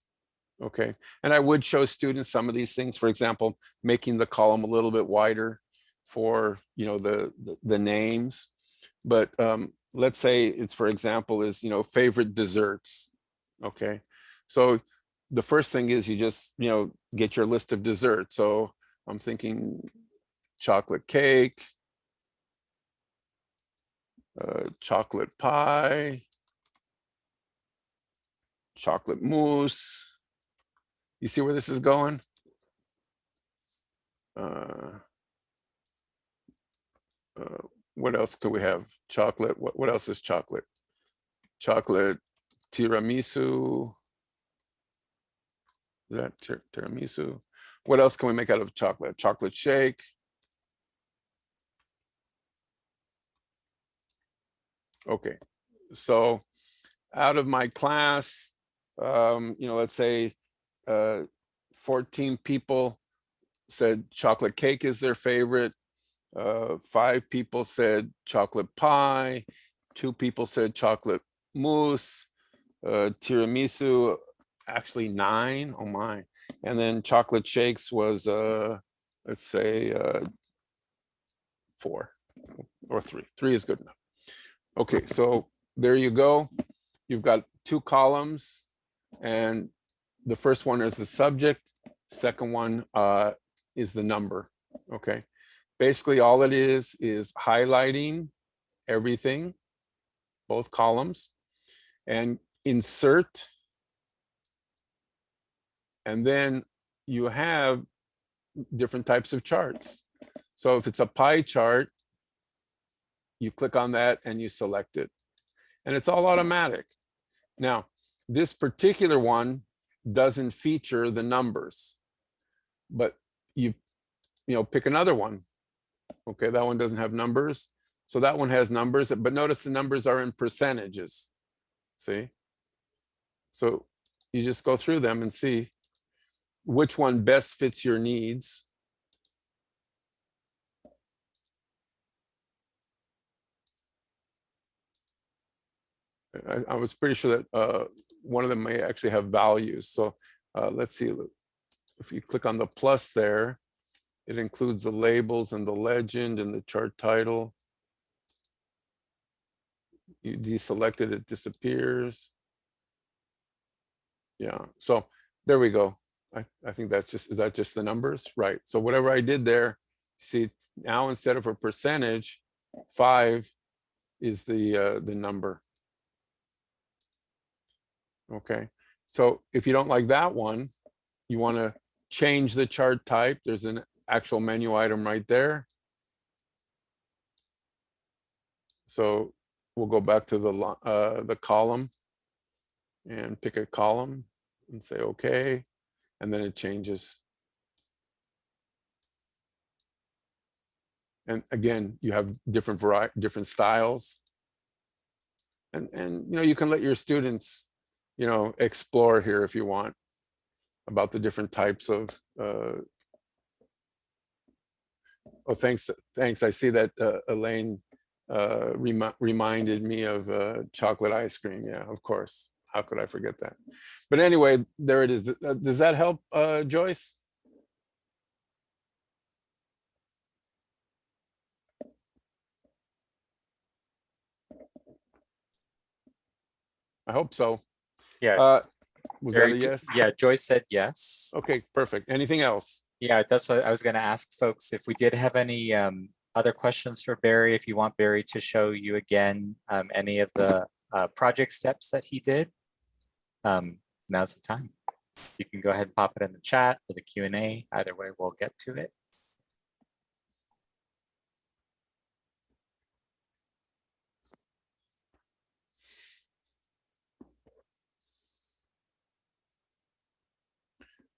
Okay, and I would show students some of these things, for example, making the column a little bit wider for, you know, the, the, the names. But um, let's say it's, for example, is, you know, favorite desserts. Okay, so the first thing is you just, you know, get your list of desserts. So I'm thinking chocolate cake, uh, chocolate pie, chocolate mousse. You see where this is going? Uh, uh, what else could we have? Chocolate. What, what else is chocolate? Chocolate tiramisu. Is that tir- tiramisu? What else can we make out of chocolate? Chocolate shake. Okay, so out of my class, um, you know, let's say uh, 14 people said chocolate cake is their favorite. Uh, five people said chocolate pie. Two people said chocolate mousse. Uh, tiramisu, actually nine. Oh my. And then chocolate shakes was, uh, let's say, uh, four or three. Three is good enough. Okay, so there you go. You've got two columns and the first one is the subject. Second one uh, is the number, okay? Basically, all it is, is highlighting everything, both columns, and insert. And then you have different types of charts. So if it's a pie chart, you click on that and you select it. And it's all automatic. Now, this particular one doesn't feature the numbers, but you, you know, pick another one. Okay, that one doesn't have numbers. So that one has numbers, but notice the numbers are in percentages. See? So you just go through them and see which one best fits your needs. I, I was pretty sure that uh, one of them may actually have values. So uh, let's see, if you click on the plus there, it includes the labels and the legend and the chart title. You deselect it, it disappears. Yeah, so there we go. I, I think that's just, is that just the numbers? Right, so whatever I did there, see, now instead of a percentage, five is the, uh, the number. Okay, so if you don't like that one, you want to change the chart type. There's an actual menu item right there. So we'll go back to the uh, the column and pick a column and say okay, and then it changes. And again, you have different variety, different styles. And and you know you can let your students you know, explore here if you want about the different types of, uh, oh, thanks, thanks. I see that uh, Elaine uh, remi reminded me of uh, chocolate ice cream. Yeah, of course. How could I forget that? But anyway, there it is. Uh, Does that help, uh, Joyce? I hope so. Yeah. Uh, was that a yes? Yeah, Joyce said yes. Okay, perfect. Anything else? Yeah, that's what I was gonna ask folks, if we did have any um other questions for Barry, if you want Barry to show you again um any of the uh, project steps that he did, um, now's the time. You can go ahead and pop it in the chat or the Q and A. Either way, we'll get to it.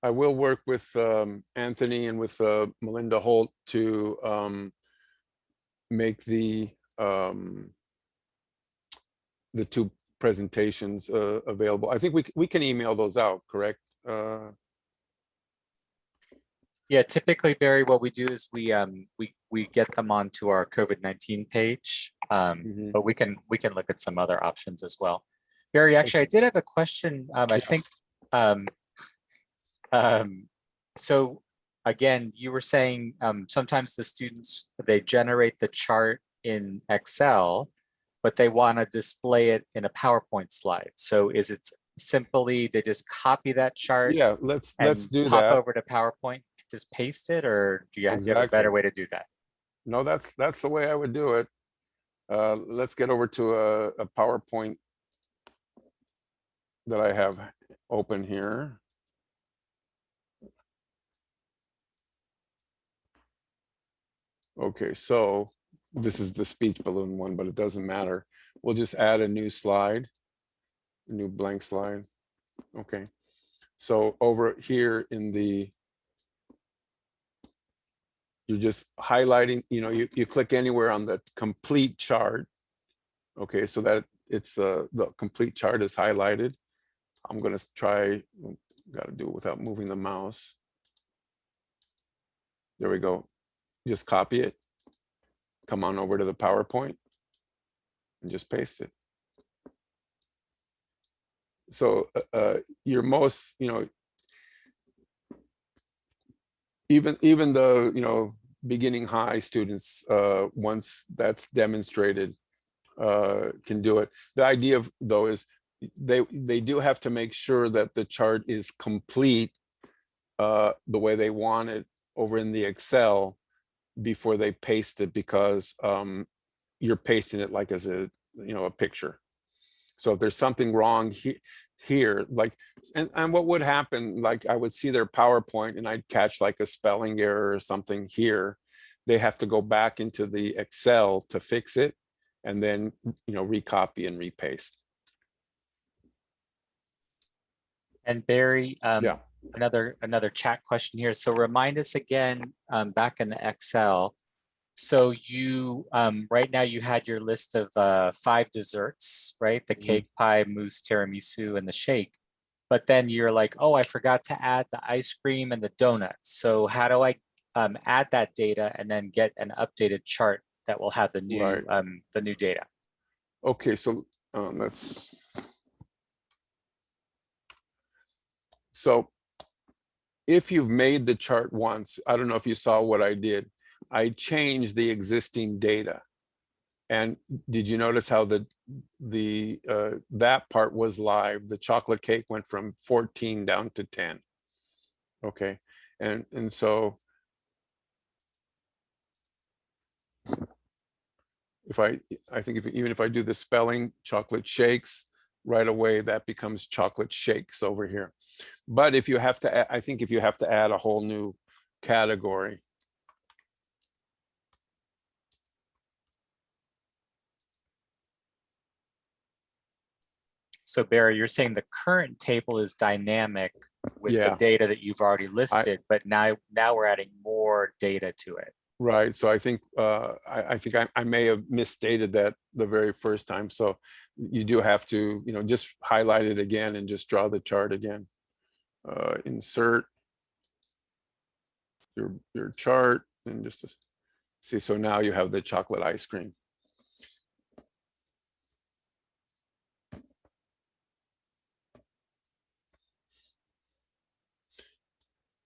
I will work with um, Anthony and with uh, Melinda Holt to um, make the um, the two presentations uh, available. I think we we can email those out, correct? Uh, Yeah, typically, Barry, what we do is we um we we get them onto our COVID-19 page. Um, Mhm. but we can we can look at some other options as well. Barry, actually, I did have a question. Um, I think um um so again, you were saying um sometimes the students they generate the chart in Excel, but they want to display it in a PowerPoint slide. So is it simply they just copy that chart Yeah, let's let's do pop that. over to PowerPoint, just paste it, or do you you have a better way to do that? No, that's that's the way I would do it. Uh, let's get over to a, a PowerPoint that I have open here. Okay, so this is the speech balloon one, but it doesn't matter. We'll just add a new slide, a new blank slide. Okay, so over here in the you're just highlighting, you know, you, you click anywhere on the complete chart. Okay, so that it's uh, the complete chart is highlighted. I'm gonna try, gotta do it without moving the mouse. There we go. Just copy it. Come on over to the PowerPoint and just paste it. So uh, uh, your most, you know, even even the you know beginning high students uh once that's demonstrated uh can do it the idea of though is they they do have to make sure that the chart is complete uh the way they want it over in the excel before they paste it because um you're pasting it like as a you know a picture. So if there's something wrong he- here like and, and what would happen like i would see their powerpoint and i'd catch like a spelling error or something here. They have to go back into the excel to fix it and then you know recopy and repaste. And Barry, um, Yeah. Another another chat question here. So remind us again, um, back in the Excel. So you um, right now you had your list of uh, five desserts, right? The Mhm. cake, pie, mousse, tiramisu, and the shake. But then you're like, oh, I forgot to add the ice cream and the donuts. So how do I um, add that data and then get an updated chart that will have the new Right. um, the new data? okay so um let's so if you've made the chart once i don't know if you saw what i did i changed the existing data. And did you notice how the the uh that part was live? The chocolate cake went from 14 down to 10 okay and and so if I, I think if, even if I do the spelling chocolate shakes, right away, that becomes chocolate shakes over here. But if you have to, I think if you have to add a whole new category, So Barry, you're saying the current table is dynamic with the data that you've already listed, but now, now we're adding more data to it. Right? So I think, uh, I, I think I, I may have misstated that the very first time. So you do have to, you know, just highlight it again and just draw the chart again. Uh, insert your, your chart and just to see, so now you have the chocolate ice cream.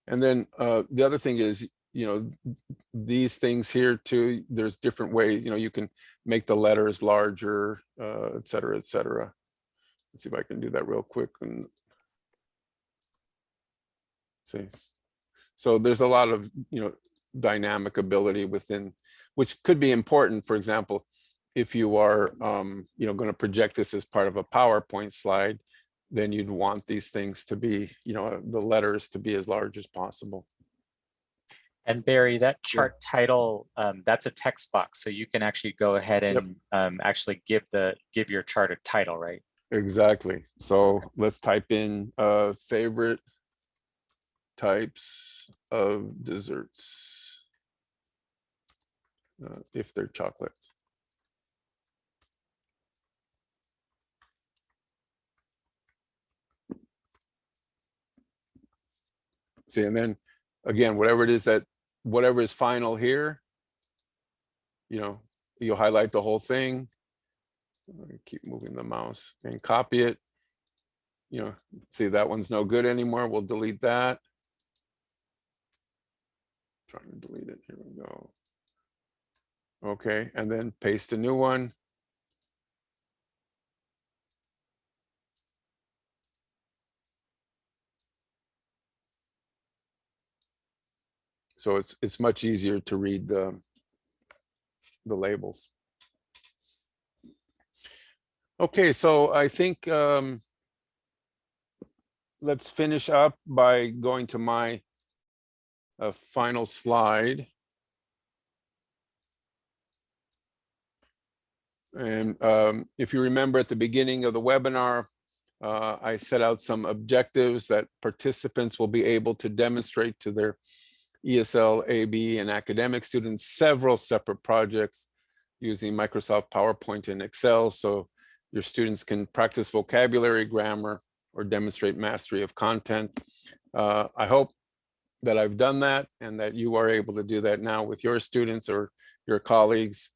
And then uh, the other thing is, you know, these things here too, there's different ways, you know, you can make the letters larger, uh, et cetera, et cetera. Let's see if I can do that real quick and see. So there's a lot of, you know, dynamic ability within, which could be important. For example, if you are, um, you know, going to project this as part of a PowerPoint slide, then you'd want these things to be, you know, the letters to be as large as possible. And Barry, that chart title, um, that's a text box, so you can actually go ahead Yep. and um, actually give the, give your chart a title, right? Exactly. So let's type in uh favorite types of desserts. Uh, if they're chocolate. See, and then again, whatever it is that, whatever is final here, you know, you'll highlight the whole thing. Keep moving the mouse and copy it. You know, see that one's no good anymore. We'll delete that. Trying to delete it. Here we go. Okay, and then paste a new one. So it's, it's much easier to read the, the labels. Okay, so I think um, let's finish up by going to my uh, final slide. And um, if you remember at the beginning of the webinar, uh, I set out some objectives that participants will be able to demonstrate to their ESL, AB, and academic students several separate projects using Microsoft PowerPoint and Excel. So your students can practice vocabulary, grammar, or demonstrate mastery of content. Uh, I hope that I've done that and that you are able to do that now with your students or your colleagues.